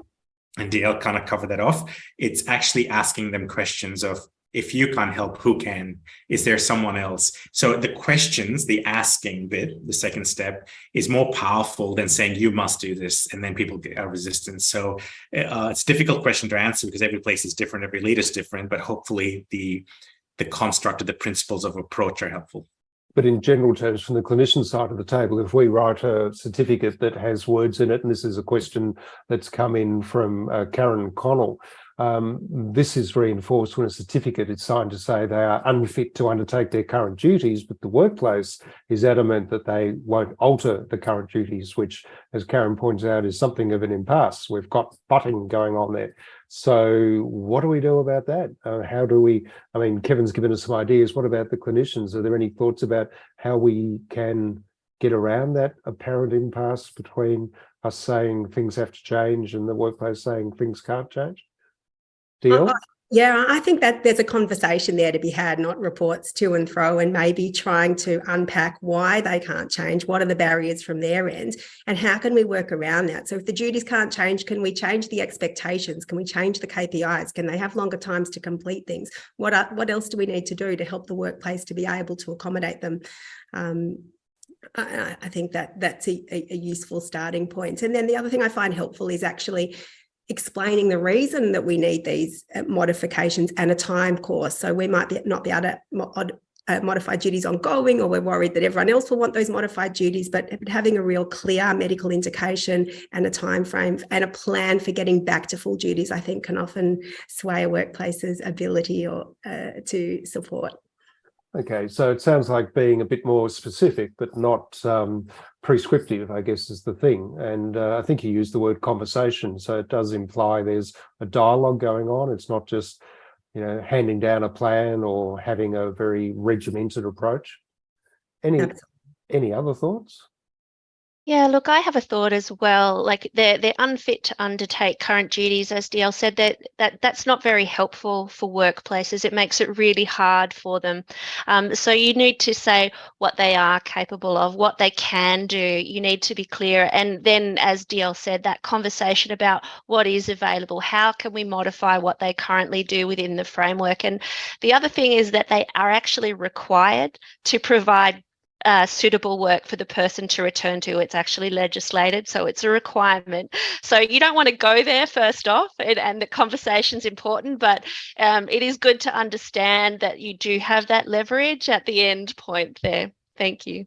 and DL kind of cover that off. It's actually asking them questions of, if you can't help, who can? Is there someone else? So the questions, the asking bit, the second step, is more powerful than saying you must do this, and then people get resistance. So uh, it's a difficult question to answer because every place is different, every leader is different, but hopefully the the construct of the principles of approach are helpful. But in general terms, from the clinician side of the table, if we write a certificate that has words in it, and this is a question that's come in from uh, Karen Connell, um, this is reinforced when a certificate is signed to say they are unfit to undertake their current duties, but the workplace is adamant that they won't alter the current duties, which, as Karen points out, is something of an impasse. We've got butting going on there. So what do we do about that? Uh, how do we, I mean, Kevin's given us some ideas. What about the clinicians? Are there any thoughts about how we can get around that apparent impasse between us saying things have to change and the workplace saying things can't change? Deal? Yeah, I think that there's a conversation there to be had, not reports to and fro, and maybe trying to unpack why they can't change. What are the barriers from their end? And how can we work around that? So if the duties can't change, can we change the expectations? Can we change the KPIs? Can they have longer times to complete things? What, are, what else do we need to do to help the workplace to be able to accommodate them? Um, I, I, think that that's a, a useful starting point. And then the other thing I find helpful is actually explaining the reason that we need these uh, modifications and a time course. So we might be, not be able to mod, uh, modify duties ongoing, or we're worried that everyone else will want those modified duties, but having a real clear medical indication and a time frame and a plan for getting back to full duties, I think can often sway a workplace's ability or uh, to support. Okay, so it sounds like being a bit more specific, but not um, prescriptive, I guess is the thing. And uh, I think you used the word conversation. So it does imply there's a dialogue going on. It's not just, you know, handing down a plan or having a very regimented approach. Any, any other thoughts? Yeah, look, I have a thought as well. Like they're they're unfit to undertake current duties, as DL said. That that that's not very helpful for workplaces. It makes it really hard for them. Um, so you need to say what they are capable of, what they can do. You need to be clear, and then, as DL said, that conversation about what is available. How can we modify what they currently do within the framework? And the other thing is that they are actually required to provide uh, suitable work for the person to return to. It's actually legislated, so it's a requirement. So you don't want to go there first off, and, and the conversation's important, but um, it is good to understand that you do have that leverage at the end point there. Thank you.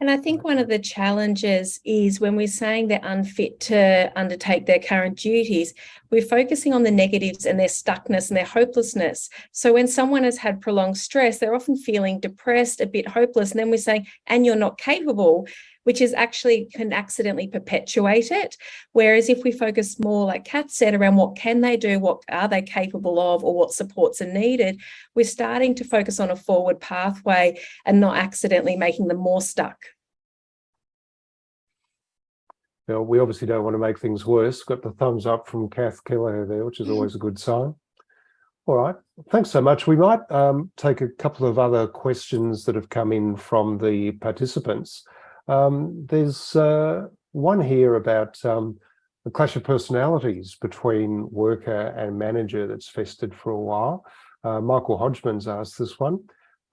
And I think one of the challenges is when we're saying they're unfit to undertake their current duties, we're focusing on the negatives and their stuckness and their hopelessness. So when someone has had prolonged stress, they're often feeling depressed, a bit hopeless, and then we're saying, and you're not capable, which is actually can accidentally perpetuate it. Whereas if we focus more, like Kat said, around what can they do, what are they capable of, or what supports are needed, we're starting to focus on a forward pathway and not accidentally making them more stuck. Now, we obviously don't want to make things worse. Got the thumbs up from Kath Keller there, which is always a good sign. All right, thanks so much. We might um, take a couple of other questions that have come in from the participants. Um, there's uh, one here about um, clash of personalities between worker and manager that's festered for a while. Uh, Michael Hodgman's asked this one.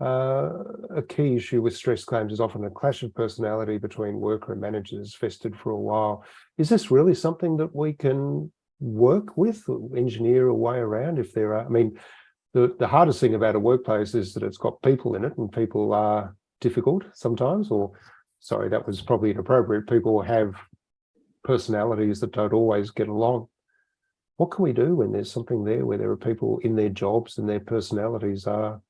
Uh, a key issue with stress claims is often a clash of personality between worker and managers festered for a while. Is this really something that we can work with, engineer a way around if there are, I mean, the, the hardest thing about a workplace is that it's got people in it and people are difficult sometimes, or sorry, that was probably inappropriate. People have personalities that don't always get along. What can we do when there's something there where there are people in their jobs and their personalities are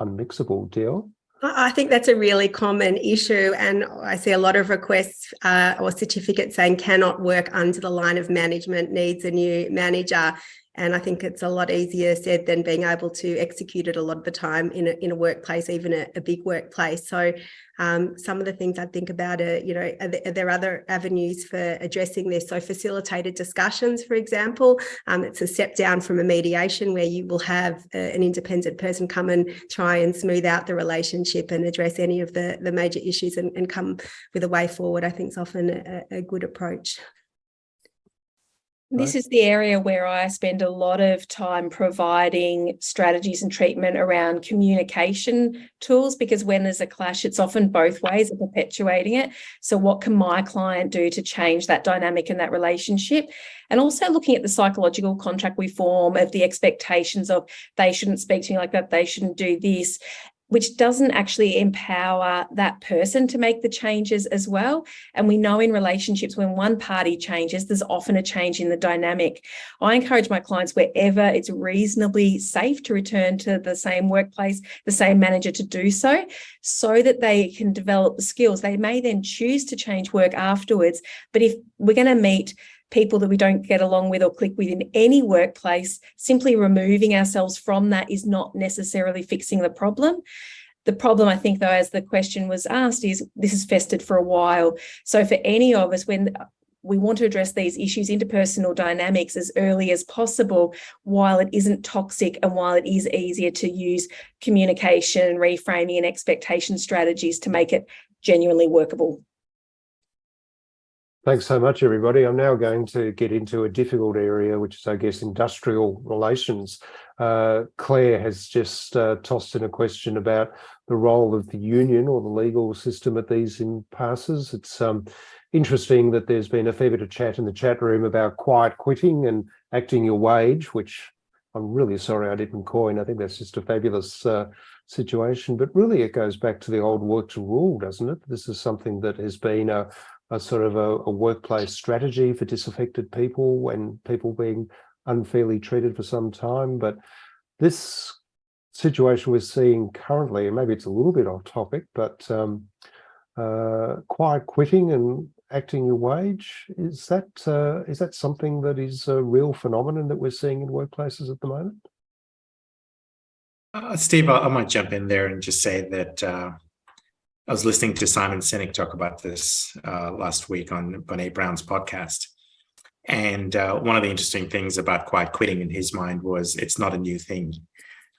unmixable deal? I think that's a really common issue and I see a lot of requests uh, or certificates saying cannot work under the line of management, needs a new manager. And I think it's a lot easier said than being able to execute it a lot of the time in a, in a workplace, even a, a big workplace. So um, some of the things I think about are, you know, are there, are there, other avenues for addressing this? So facilitated discussions, for example, um, it's a step down from a mediation where you will have uh, an independent person come and try and smooth out the relationship and address any of the, the major issues and, and come with a way forward, I think is often a, a good approach. This is the area where I spend a lot of time providing strategies and treatment around communication tools, because when there's a clash, it's often both ways of perpetuating it. So what can my client do to change that dynamic and that relationship? And also looking at the psychological contract we form of the expectations of they shouldn't speak to me like that, they shouldn't do this which doesn't actually empower that person to make the changes as well. And we know in relationships, when one party changes, there's often a change in the dynamic. I encourage my clients wherever it's reasonably safe to return to the same workplace, the same manager to do so, so that they can develop the skills. They may then choose to change work afterwards, but if we're going to meet people that we don't get along with or click with in any workplace, simply removing ourselves from that is not necessarily fixing the problem. The problem, I think, though, as the question was asked, is this has festered for a while. So for any of us, when we want to address these issues, interpersonal dynamics, as early as possible, while it isn't toxic and while it is easier to use communication, reframing and expectation strategies to make it genuinely workable. Thanks so much, everybody. I'm now going to get into a difficult area, which is, I guess, industrial relations. Uh, Claire has just uh, tossed in a question about the role of the union or the legal system at these impasses. It's um, interesting that there's been a fair bit of chat in the chat room about quiet quitting and acting your wage, which I'm really sorry I didn't coin. I think that's just a fabulous uh, situation. But really, it goes back to the old work to rule, doesn't it? This is something that has been a, a sort of a, a, workplace strategy for disaffected people and people being unfairly treated for some time. But this situation we're seeing currently, and maybe it's a little bit off topic, but um, uh, quiet quitting and acting your wage, is that uh, is that something that is a real phenomenon that we're seeing in workplaces at the moment? Uh, Steve, I, I, might jump in there and just say that uh, I was listening to Simon Sinek talk about this uh, last week on Brene Brown's podcast. And uh, one of the interesting things about quiet quitting in his mind was it's not a new thing.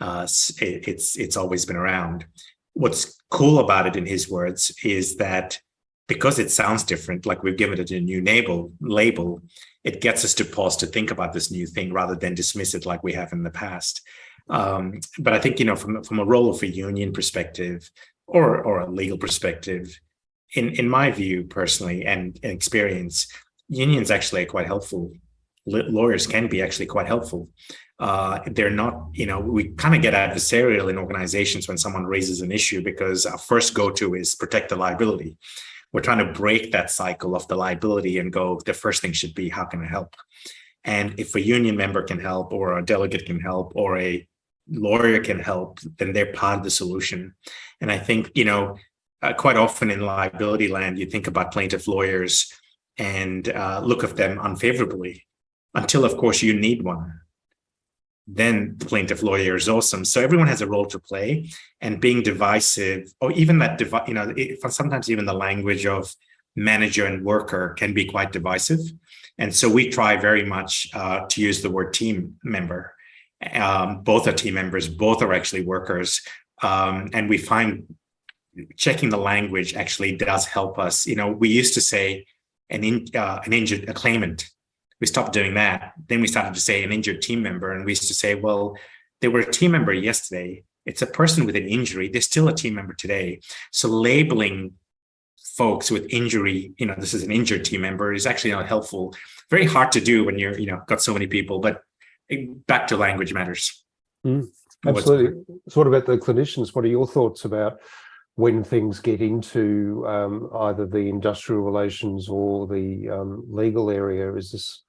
Uh, it, it's it's always been around. What's cool about it, in his words, is that because it sounds different, like we've given it a new label, label, it gets us to pause to think about this new thing rather than dismiss it like we have in the past. Um, but I think, you know, from, from a role of a union perspective, or or a legal perspective, in in my view personally and, and experience, unions actually are quite helpful. lawyers can be actually quite helpful. Uh, they're not, you know, we kind of get adversarial in organizations when someone raises an issue because our first go-to is protect the liability. We're trying to break that cycle of the liability and go, the first thing should be, how can I help? And if a union member can help or a delegate can help or a lawyer can help, then they're part of the solution. And I think, you know, uh, quite often in liability land, you think about plaintiff lawyers and uh, look at them unfavorably until, of course, you need one. Then the plaintiff lawyer is awesome. So everyone has a role to play and being divisive or even that, you know, it, sometimes even the language of manager and worker can be quite divisive. And so we try very much uh, to use the word team member. Um, both are team members, both are actually workers. Um, and we find checking the language actually does help us. You know, we used to say an, in, uh, an injured, a claimant. We stopped doing that. Then we started to say an injured team member. And we used to say, well, they were a team member yesterday. It's a person with an injury. They're still a team member today. So labeling folks with injury, you know, this is an injured team member is actually not helpful. Very hard to do when you're, you know, got so many people, but back to language matters. Mm, absolutely. So what about the clinicians? What are your thoughts about when things get into um, either the industrial relations or the um, legal area? Is this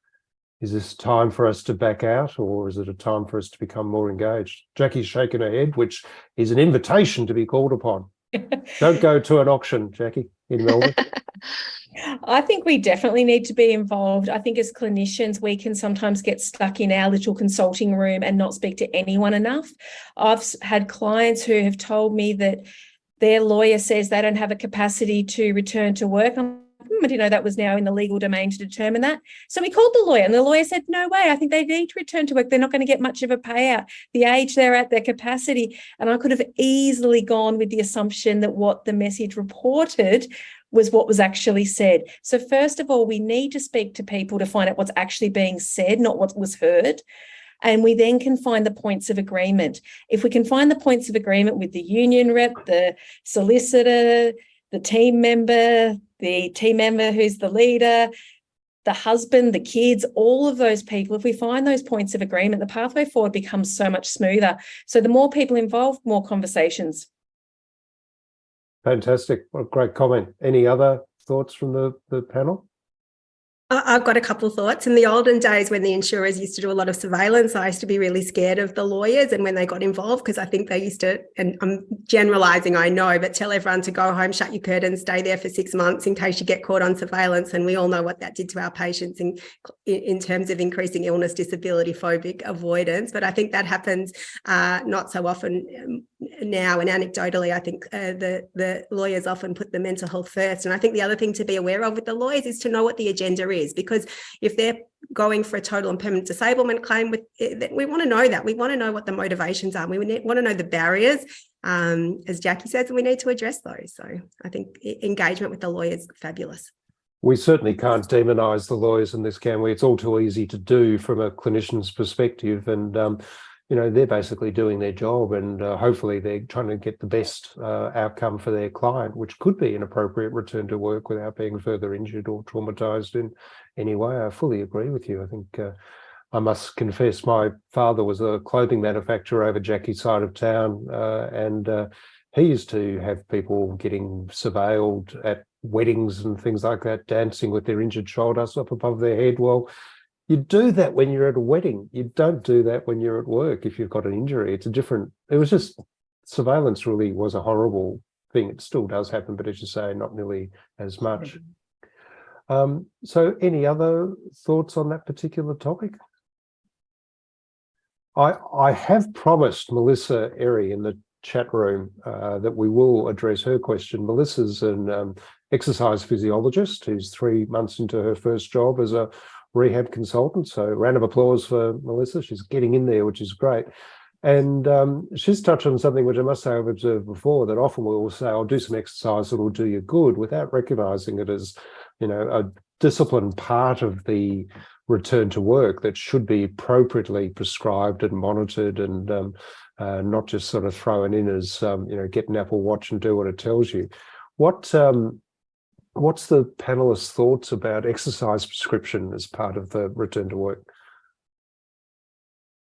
is this time for us to back out or is it a time for us to become more engaged? Jackie's shaking her head, which is an invitation to be called upon. Don't go to an auction, Jackie, in Melbourne. I think we definitely need to be involved. I think as clinicians, we can sometimes get stuck in our little consulting room and not speak to anyone enough. I've had clients who have told me that their lawyer says they don't have a capacity to return to work. I'm I didn't know that was now in the legal domain to determine that. So we called the lawyer and the lawyer said, no way, I think they need to return to work. They're not going to get much of a payout. The age they're at, their capacity. And I could have easily gone with the assumption that what the message reported was what was actually said. So first of all, we need to speak to people to find out what's actually being said, not what was heard. And we then can find the points of agreement. If we can find the points of agreement with the union rep, the solicitor, the team member, the team member who's the leader, the husband, the kids, all of those people, if we find those points of agreement, the pathway forward becomes so much smoother. So the more people involved, more conversations. Fantastic. What a great comment. Any other thoughts from the, the panel? I've got a couple of thoughts. In the olden days, when the insurers used to do a lot of surveillance, I used to be really scared of the lawyers and when they got involved, because I think they used to, and I'm generalizing, I know, but tell everyone to go home, shut your curtains, stay there for six months in case you get caught on surveillance. And we all know what that did to our patients in, in terms of increasing illness, disability, phobic avoidance. But I think that happens uh, not so often um, now. And anecdotally, I think uh, the, the lawyers often put the mental health first. And I think the other thing to be aware of with the lawyers is to know what the agenda is because if they're going for a total and permanent disablement claim with eh, we want to know that we want to know what the motivations are we want to know the barriers um, as Jackie says and we need to address those so I think engagement with the lawyers fabulous we certainly can't demonize the lawyers in this can we it's all too easy to do from a clinician's perspective and um, you know, they're basically doing their job and uh, hopefully they're trying to get the best uh, outcome for their client, which could be an appropriate return to work without being further injured or traumatized in any way. I fully agree with you. I think uh, I must confess my father was a clothing manufacturer over Jackie's side of town uh, and uh, he used to have people getting surveilled at weddings and things like that, dancing with their injured shoulders up above their head. Well, you do that when you're at a wedding. You don't do that when you're at work if you've got an injury. It's a different, it was just, surveillance really was a horrible thing. It still does happen, but as you say, not nearly as much. Um, so any other thoughts on that particular topic? I, I have promised Melissa Erry in the chat room uh, that we will address her question. Melissa's an um, exercise physiologist who's three months into her first job as a rehab consultant. So round of applause for Melissa. She's getting in there, which is great. And um, she's touched on something which I must say I've observed before, that often we'll say, I'll do some exercise that will do you good without recognizing it as, you know, a disciplined part of the return to work that should be appropriately prescribed and monitored and um, uh, not just sort of thrown in as, um, you know, get an Apple Watch and do what it tells you. What um, What's the panelists' thoughts about exercise prescription as part of the return to work?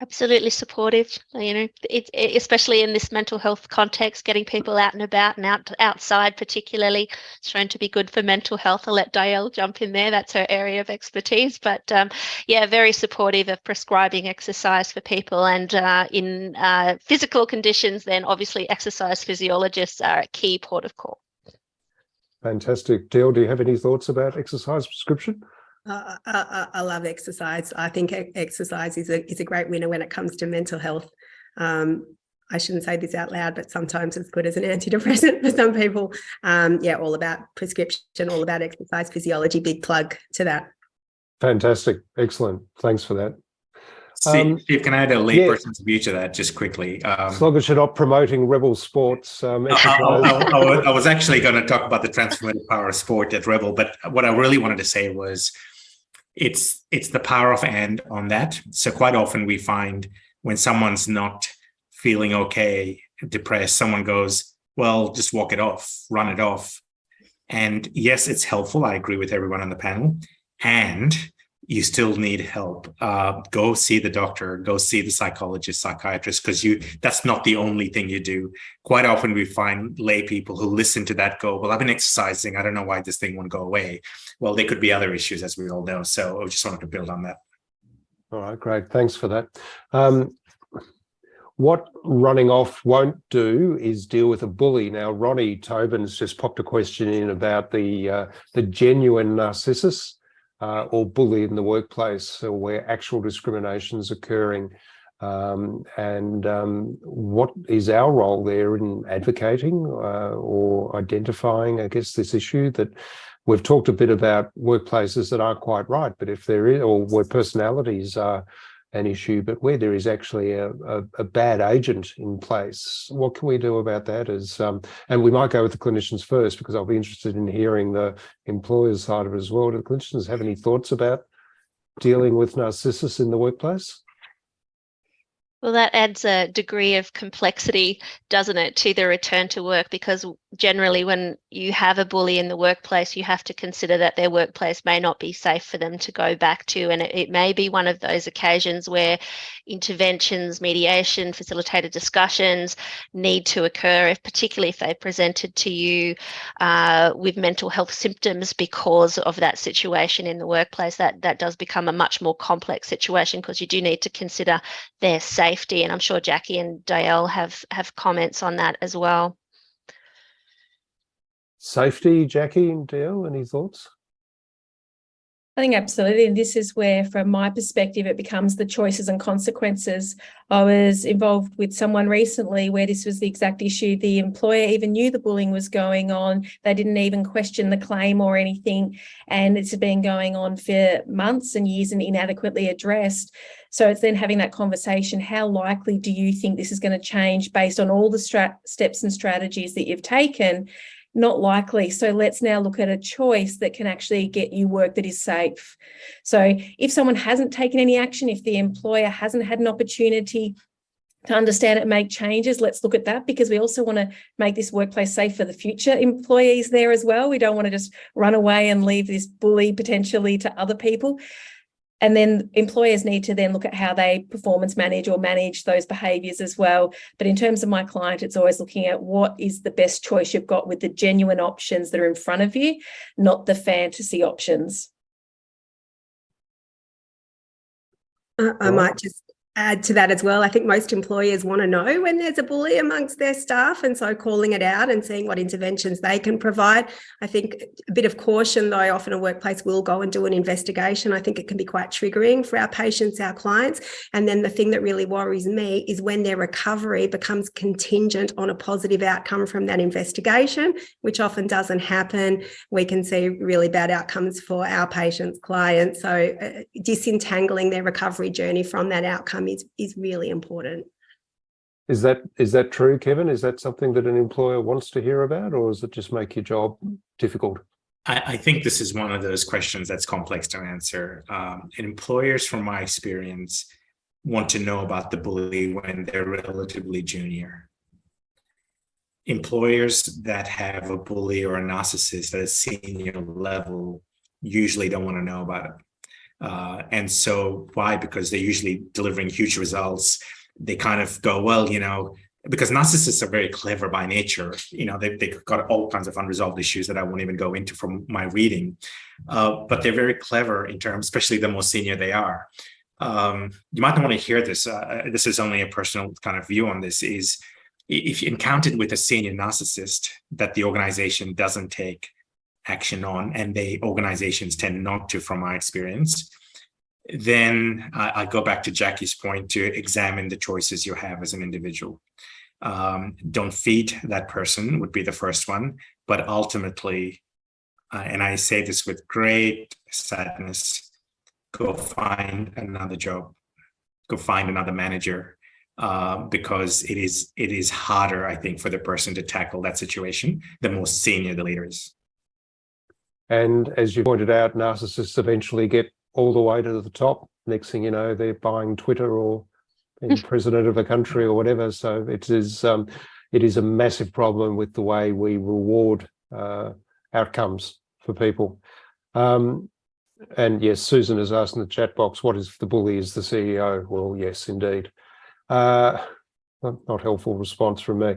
Absolutely supportive. You know, it, it, especially in this mental health context, getting people out and about and out outside, particularly, is shown to be good for mental health. I'll let Dielle jump in there. That's her area of expertise. But um, yeah, very supportive of prescribing exercise for people. And uh, in uh, physical conditions, then obviously exercise physiologists are a key port of call. Fantastic. Dale, do you have any thoughts about exercise prescription? Uh, I, I, love exercise. I think exercise is a is a great winner when it comes to mental health. Um, I shouldn't say this out loud, but sometimes it's good as an antidepressant for some people. Um, yeah, all about prescription, all about exercise physiology. Big plug to that. Fantastic. Excellent. Thanks for that. Steve, um, Steve, can I add a layperson's yeah. view to that just quickly? Um, as long as you're not promoting rebel sports. Um, I, I, I, was actually going to talk about the transformative power of sport at Rebel, but what I really wanted to say was it's it's the power of and on that. So quite often we find when someone's not feeling okay, depressed, someone goes, well, just walk it off, run it off. And yes, it's helpful. I agree with everyone on the panel. And you still need help, uh, go see the doctor, go see the psychologist, psychiatrist, because you that's not the only thing you do. Quite often we find lay people who listen to that go, well, I've been exercising. I don't know why this thing won't go away. Well, there could be other issues, as we all know. So I just wanted to build on that. All right, great. Thanks for that. Um, what running off won't do is deal with a bully. Now, Ronnie Tobin's just popped a question in about the uh, the genuine narcissus uh, or bully in the workplace or where actual discrimination is occurring. Um, and um, what is our role there in advocating uh, or identifying, I guess, this issue that we've talked a bit about workplaces that aren't quite right, but if there is, or where personalities are an issue, but where there is actually a, a, a, bad agent in place, what can we do about that? As um, and we might go with the clinicians first because I'll be interested in hearing the employer's side of it as well. Do the clinicians have any thoughts about dealing with narcissus in the workplace? Well, that adds a degree of complexity, doesn't it, to the return to work? Because generally, when you have a bully in the workplace, you have to consider that their workplace may not be safe for them to go back to. And it, it may be one of those occasions where interventions, mediation, facilitated discussions need to occur, if particularly if they presented to you uh, with mental health symptoms because of that situation in the workplace. That, that does become a much more complex situation because you do need to consider their safety. And I'm sure Jackie and Dielle have, have comments on that as well. Safety, Jackie and Dielle, any thoughts? I think absolutely. And this is where, from my perspective, it becomes the choices and consequences. I was involved with someone recently where this was the exact issue. The employer even knew the bullying was going on. They didn't even question the claim or anything. And it's been going on for months and years and inadequately addressed. So it's then having that conversation. How likely do you think this is going to change based on all the steps and strategies that you've taken? Not likely. So let's now look at a choice that can actually get you work that is safe. So if someone hasn't taken any action, if the employer hasn't had an opportunity to understand it, make changes, let's look at that because we also want to make this workplace safe for the future employees there as well. We don't want to just run away and leave this bully potentially to other people. And then employers need to then look at how they performance manage or manage those behaviours as well. But in terms of my client, it's always looking at what is the best choice you've got with the genuine options that are in front of you, not the fantasy options. I might just add to that as well. I think most employers want to know when there's a bully amongst their staff and so calling it out and seeing what interventions they can provide. I think a bit of caution though, often a workplace will go and do an investigation. I think it can be quite triggering for our patients, our clients. And then the thing that really worries me is when their recovery becomes contingent on a positive outcome from that investigation, which often doesn't happen. We can see really bad outcomes for our patients, clients. So uh, disentangling their recovery journey from that outcome is, is really important. Is that is that true, Kevin? Is that something that an employer wants to hear about, or does it just make your job difficult? I, I think this is one of those questions that's complex to answer. Um, and employers, from my experience, want to know about the bully when they're relatively junior. Employers that have a bully or a narcissist at a senior level usually don't want to know about it. Uh, and so why? Because they're usually delivering huge results. They kind of go, well, you know, because narcissists are very clever by nature, you know, they, they've got all kinds of unresolved issues that I won't even go into from my reading, uh, but they're very clever in terms, especially the more senior they are. Um, you might not want to hear this. Uh, this is only a personal kind of view on this is if you encountered with a senior narcissist that the organization doesn't take action on and the organizations tend not to from my experience, then I, I, go back to Jackie's point to examine the choices you have as an individual. Um, don't feed that person would be the first one, but ultimately, uh, and I say this with great sadness, go find another job, go find another manager, uh, because it is it is harder, I think, for the person to tackle that situation, the more senior the leader is. And as you pointed out, narcissists eventually get all the way to the top. Next thing you know, they're buying Twitter or being president of a country or whatever. So it is um, it is a massive problem with the way we reward uh, outcomes for people. Um, and yes, Susan has asked in the chat box, what is the bully is the CEO? Well, yes, indeed. Uh, not helpful response from me.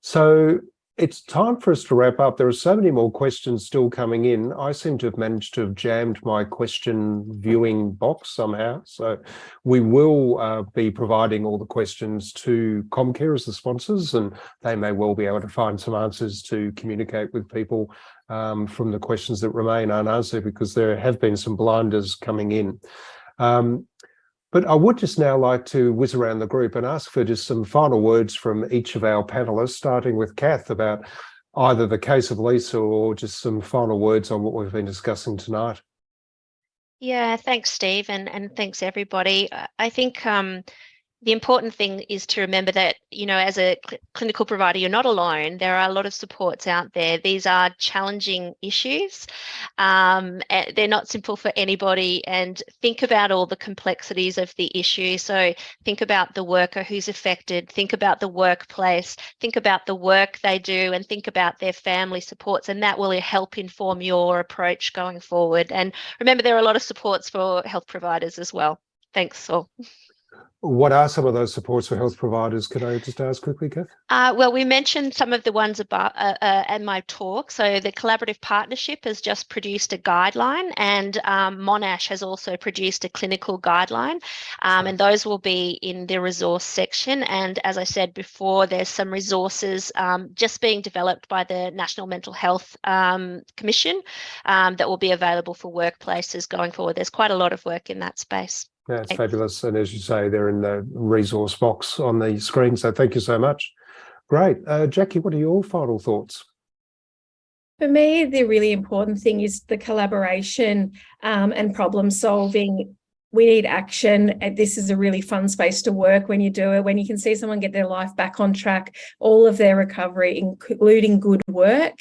So it's time for us to wrap up. There are so many more questions still coming in. I seem to have managed to have jammed my question viewing box somehow. So we will uh, be providing all the questions to Comcare as the sponsors, and they may well be able to find some answers to communicate with people um, from the questions that remain unanswered because there have been some blinders coming in. Um, but I would just now like to whiz around the group and ask for just some final words from each of our panelists, starting with Kath about either the case of Lisa or just some final words on what we've been discussing tonight. Yeah, thanks, Steve, and, and thanks, everybody. I think um, the important thing is to remember that, you know, as a cl clinical provider, you're not alone. There are a lot of supports out there. These are challenging issues. Um, they're not simple for anybody. And think about all the complexities of the issue. So think about the worker who's affected, think about the workplace, think about the work they do, and think about their family supports. And that will help inform your approach going forward. And remember, there are a lot of supports for health providers as well. Thanks all. What are some of those supports for health providers? Could I just ask quickly, Kath? Uh, well, we mentioned some of the ones about uh, uh, in my talk. So the collaborative partnership has just produced a guideline, and um, Monash has also produced a clinical guideline, um, and those will be in the resource section. And as I said before, there's some resources um, just being developed by the National Mental Health um, Commission um, that will be available for workplaces going forward. There's quite a lot of work in that space. That's fabulous. And as you say, they're in the resource box on the screen. So thank you so much. Great. Uh, Jackie, what are your final thoughts? For me, the really important thing is the collaboration um, and problem solving. We need action. This is a really fun space to work when you do it, when you can see someone get their life back on track, all of their recovery, including good work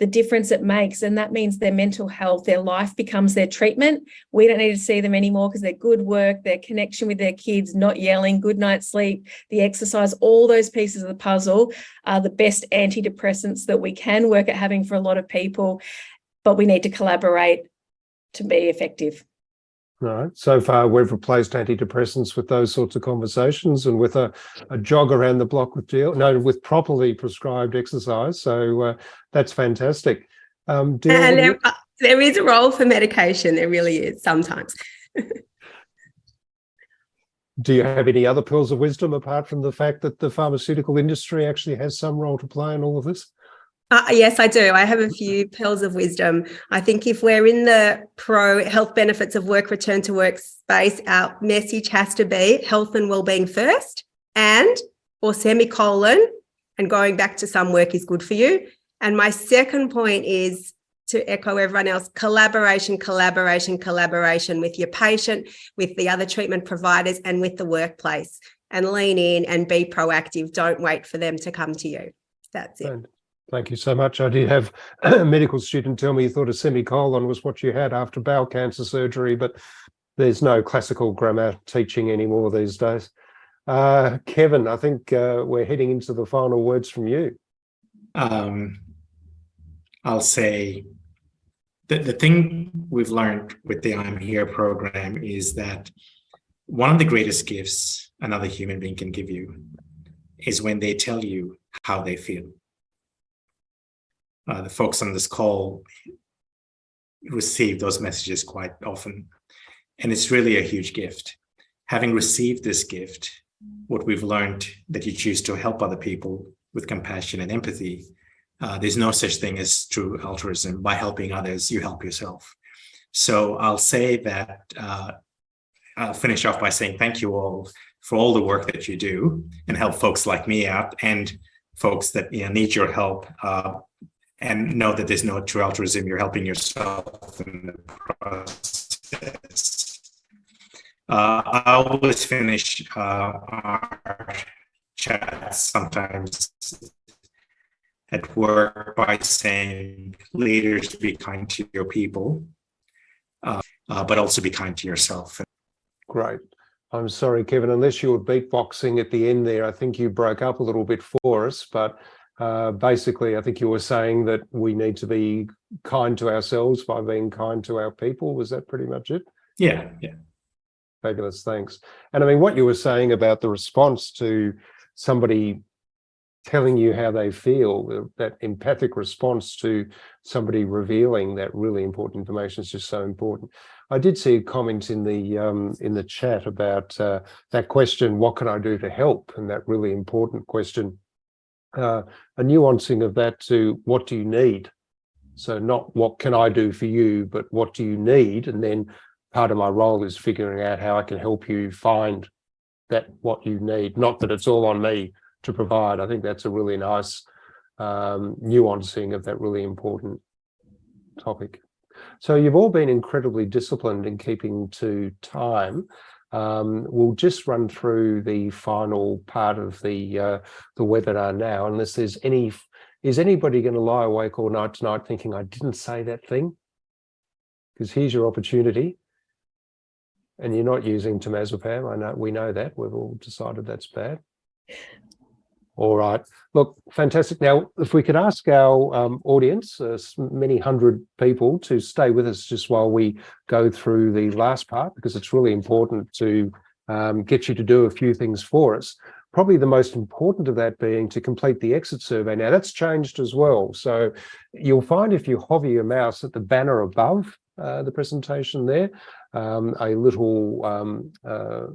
the difference it makes. And that means their mental health, their life becomes their treatment. We don't need to see them anymore because their good work, their connection with their kids, not yelling, good night's sleep, the exercise, all those pieces of the puzzle are the best antidepressants that we can work at having for a lot of people. But we need to collaborate to be effective. Right. So far, we've replaced antidepressants with those sorts of conversations and with a, a jog around the block with deal, no, with properly prescribed exercise. So uh, that's fantastic. Um, and there, uh, there is a role for medication. There really is sometimes. Do you have any other pearls of wisdom apart from the fact that the pharmaceutical industry actually has some role to play in all of this? Uh, yes, I do. I have a few pearls of wisdom. I think if we're in the pro health benefits of work return to work space, our message has to be health and well-being first and or semicolon and going back to some work is good for you. And my second point is to echo everyone else, collaboration, collaboration, collaboration with your patient, with the other treatment providers and with the workplace and lean in and be proactive. Don't wait for them to come to you. That's it. Thank you so much. I did have a medical student tell me he thought a semicolon was what you had after bowel cancer surgery, but there's no classical grammar teaching anymore these days. Uh, Kevin, I think uh, we're heading into the final words from you. Um, I'll say the, the thing we've learned with the I'm Here program is that one of the greatest gifts another human being can give you is when they tell you how they feel. Uh, the folks on this call receive those messages quite often, and it's really a huge gift. Having received this gift, what we've learned that you choose to help other people with compassion and empathy, uh, there's no such thing as true altruism. By helping others, you help yourself. So I'll say that, uh, I'll finish off by saying thank you all for all the work that you do and help folks like me out and folks that you know, need your help uh, and know that there's no true altruism. You're helping yourself in the process. Uh, I always finish uh, our chats sometimes at work by saying, leaders, be kind to your people, uh, uh, but also be kind to yourself. Great. I'm sorry, Kevin, unless you were beatboxing at the end there, I think you broke up a little bit for us, but uh, basically, I think you were saying that we need to be kind to ourselves by being kind to our people. Was that pretty much it? Yeah, yeah. Fabulous, thanks. And I mean, what you were saying about the response to somebody telling you how they feel, that empathic response to somebody revealing that really important information is just so important. I did see a comment in the um, in the chat about uh, that question, what can I do to help? And that really important question, uh, a nuancing of that to what do you need? So not what can I do for you, but what do you need? And then part of my role is figuring out how I can help you find that what you need, not that it's all on me to provide. I think that's a really nice um, nuancing of that really important topic. So you've all been incredibly disciplined in keeping to time. Um, we'll just run through the final part of the uh, the webinar now, unless there's any, is anybody going to lie awake all night tonight thinking I didn't say that thing? Because here's your opportunity. And you're not using temazepam. I know we know that. We've all decided that's bad. All right. Look, fantastic. Now, if we could ask our um, audience, uh, many hundred people, to stay with us just while we go through the last part, because it's really important to um, get you to do a few things for us. Probably the most important of that being to complete the exit survey. Now, that's changed as well. So you'll find if you hover your mouse at the banner above uh, the presentation there, um, a little um, uh,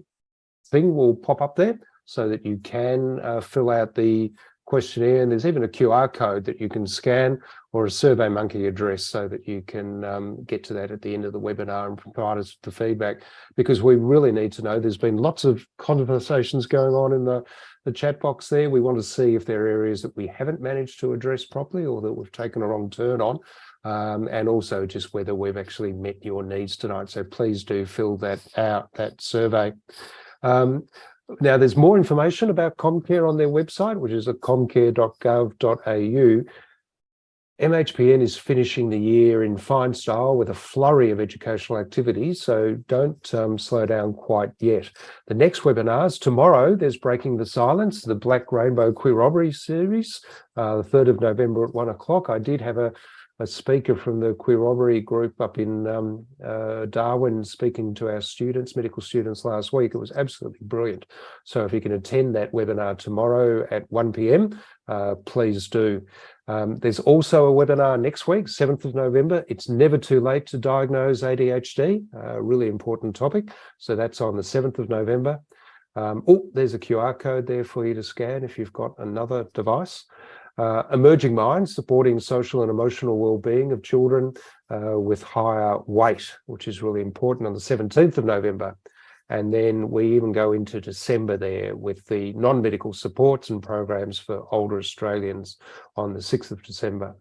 thing will pop up there so that you can uh, fill out the questionnaire. And there's even a QR code that you can scan or a SurveyMonkey address so that you can um, get to that at the end of the webinar and provide us the feedback because we really need to know. There's been lots of conversations going on in the, the chat box there. We want to see if there are areas that we haven't managed to address properly or that we've taken a wrong turn on. Um, and also just whether we've actually met your needs tonight. So please do fill that out, that survey. Um, now, there's more information about Comcare on their website, which is at comcare.gov.au. MHPN is finishing the year in fine style with a flurry of educational activities, so don't um, slow down quite yet. The next webinars tomorrow, there's Breaking the Silence, the Black Rainbow Queer Robbery series, uh, the 3rd of November at one o'clock. I did have a a speaker from the Queer Robbery group up in um, uh, Darwin speaking to our students, medical students last week. It was absolutely brilliant. So if you can attend that webinar tomorrow at 1 p.m., uh, please do. Um, there's also a webinar next week, 7th of November. It's never too late to diagnose ADHD, a really important topic. So that's on the 7th of November. Um, oh, there's a QR code there for you to scan if you've got another device. Uh, emerging minds supporting social and emotional well-being of children uh, with higher weight, which is really important on the 17th of November. And then we even go into December there with the non-medical supports and programs for older Australians on the 6th of December.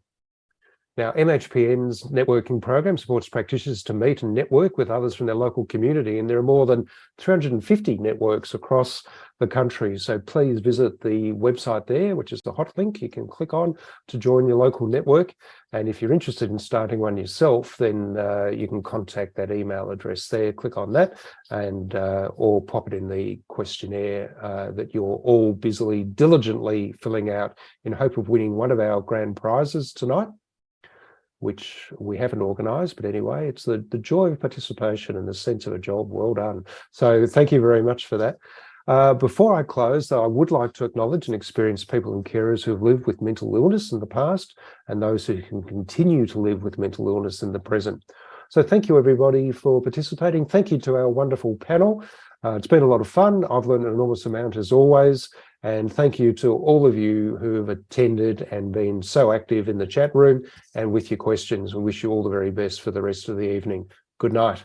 Now, MHPN's networking program supports practitioners to meet and network with others from their local community, and there are more than 350 networks across the country. So please visit the website there, which is the hot link you can click on to join your local network. And if you're interested in starting one yourself, then uh, you can contact that email address there, click on that, and uh, or pop it in the questionnaire uh, that you're all busily, diligently filling out in hope of winning one of our grand prizes tonight. Which we haven't organised, but anyway, it's the, the joy of participation and the sense of a job well done. So thank you very much for that. Uh, before I close, though, I would like to acknowledge and experience people and carers who have lived with mental illness in the past and those who can continue to live with mental illness in the present. So thank you, everybody, for participating. Thank you to our wonderful panel. Uh, it's been a lot of fun. I've learned an enormous amount as always. And thank you to all of you who have attended and been so active in the chat room and with your questions. We wish you all the very best for the rest of the evening. Good night.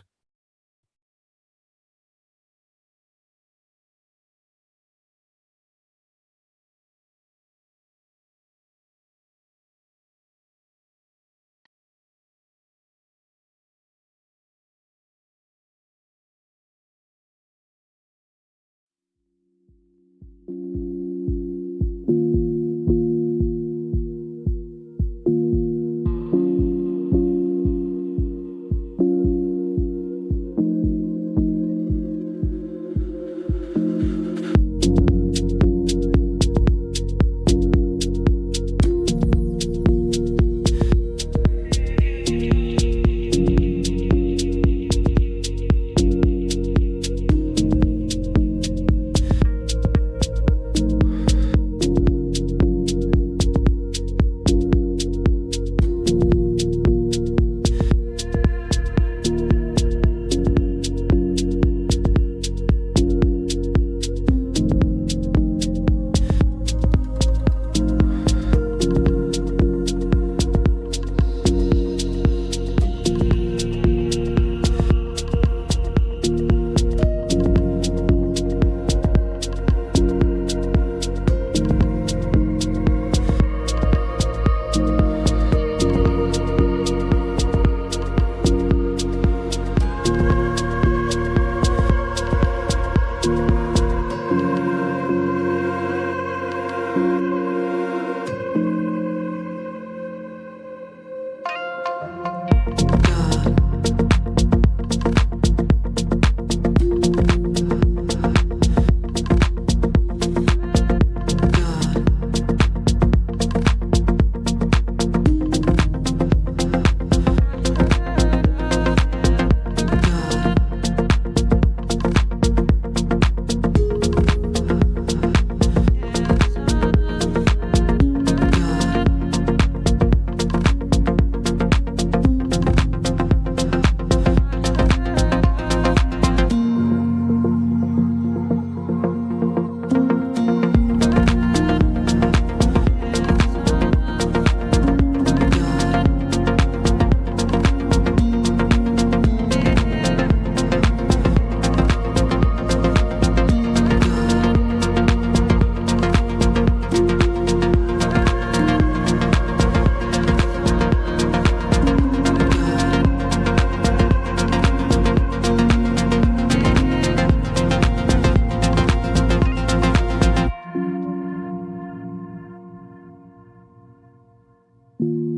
You.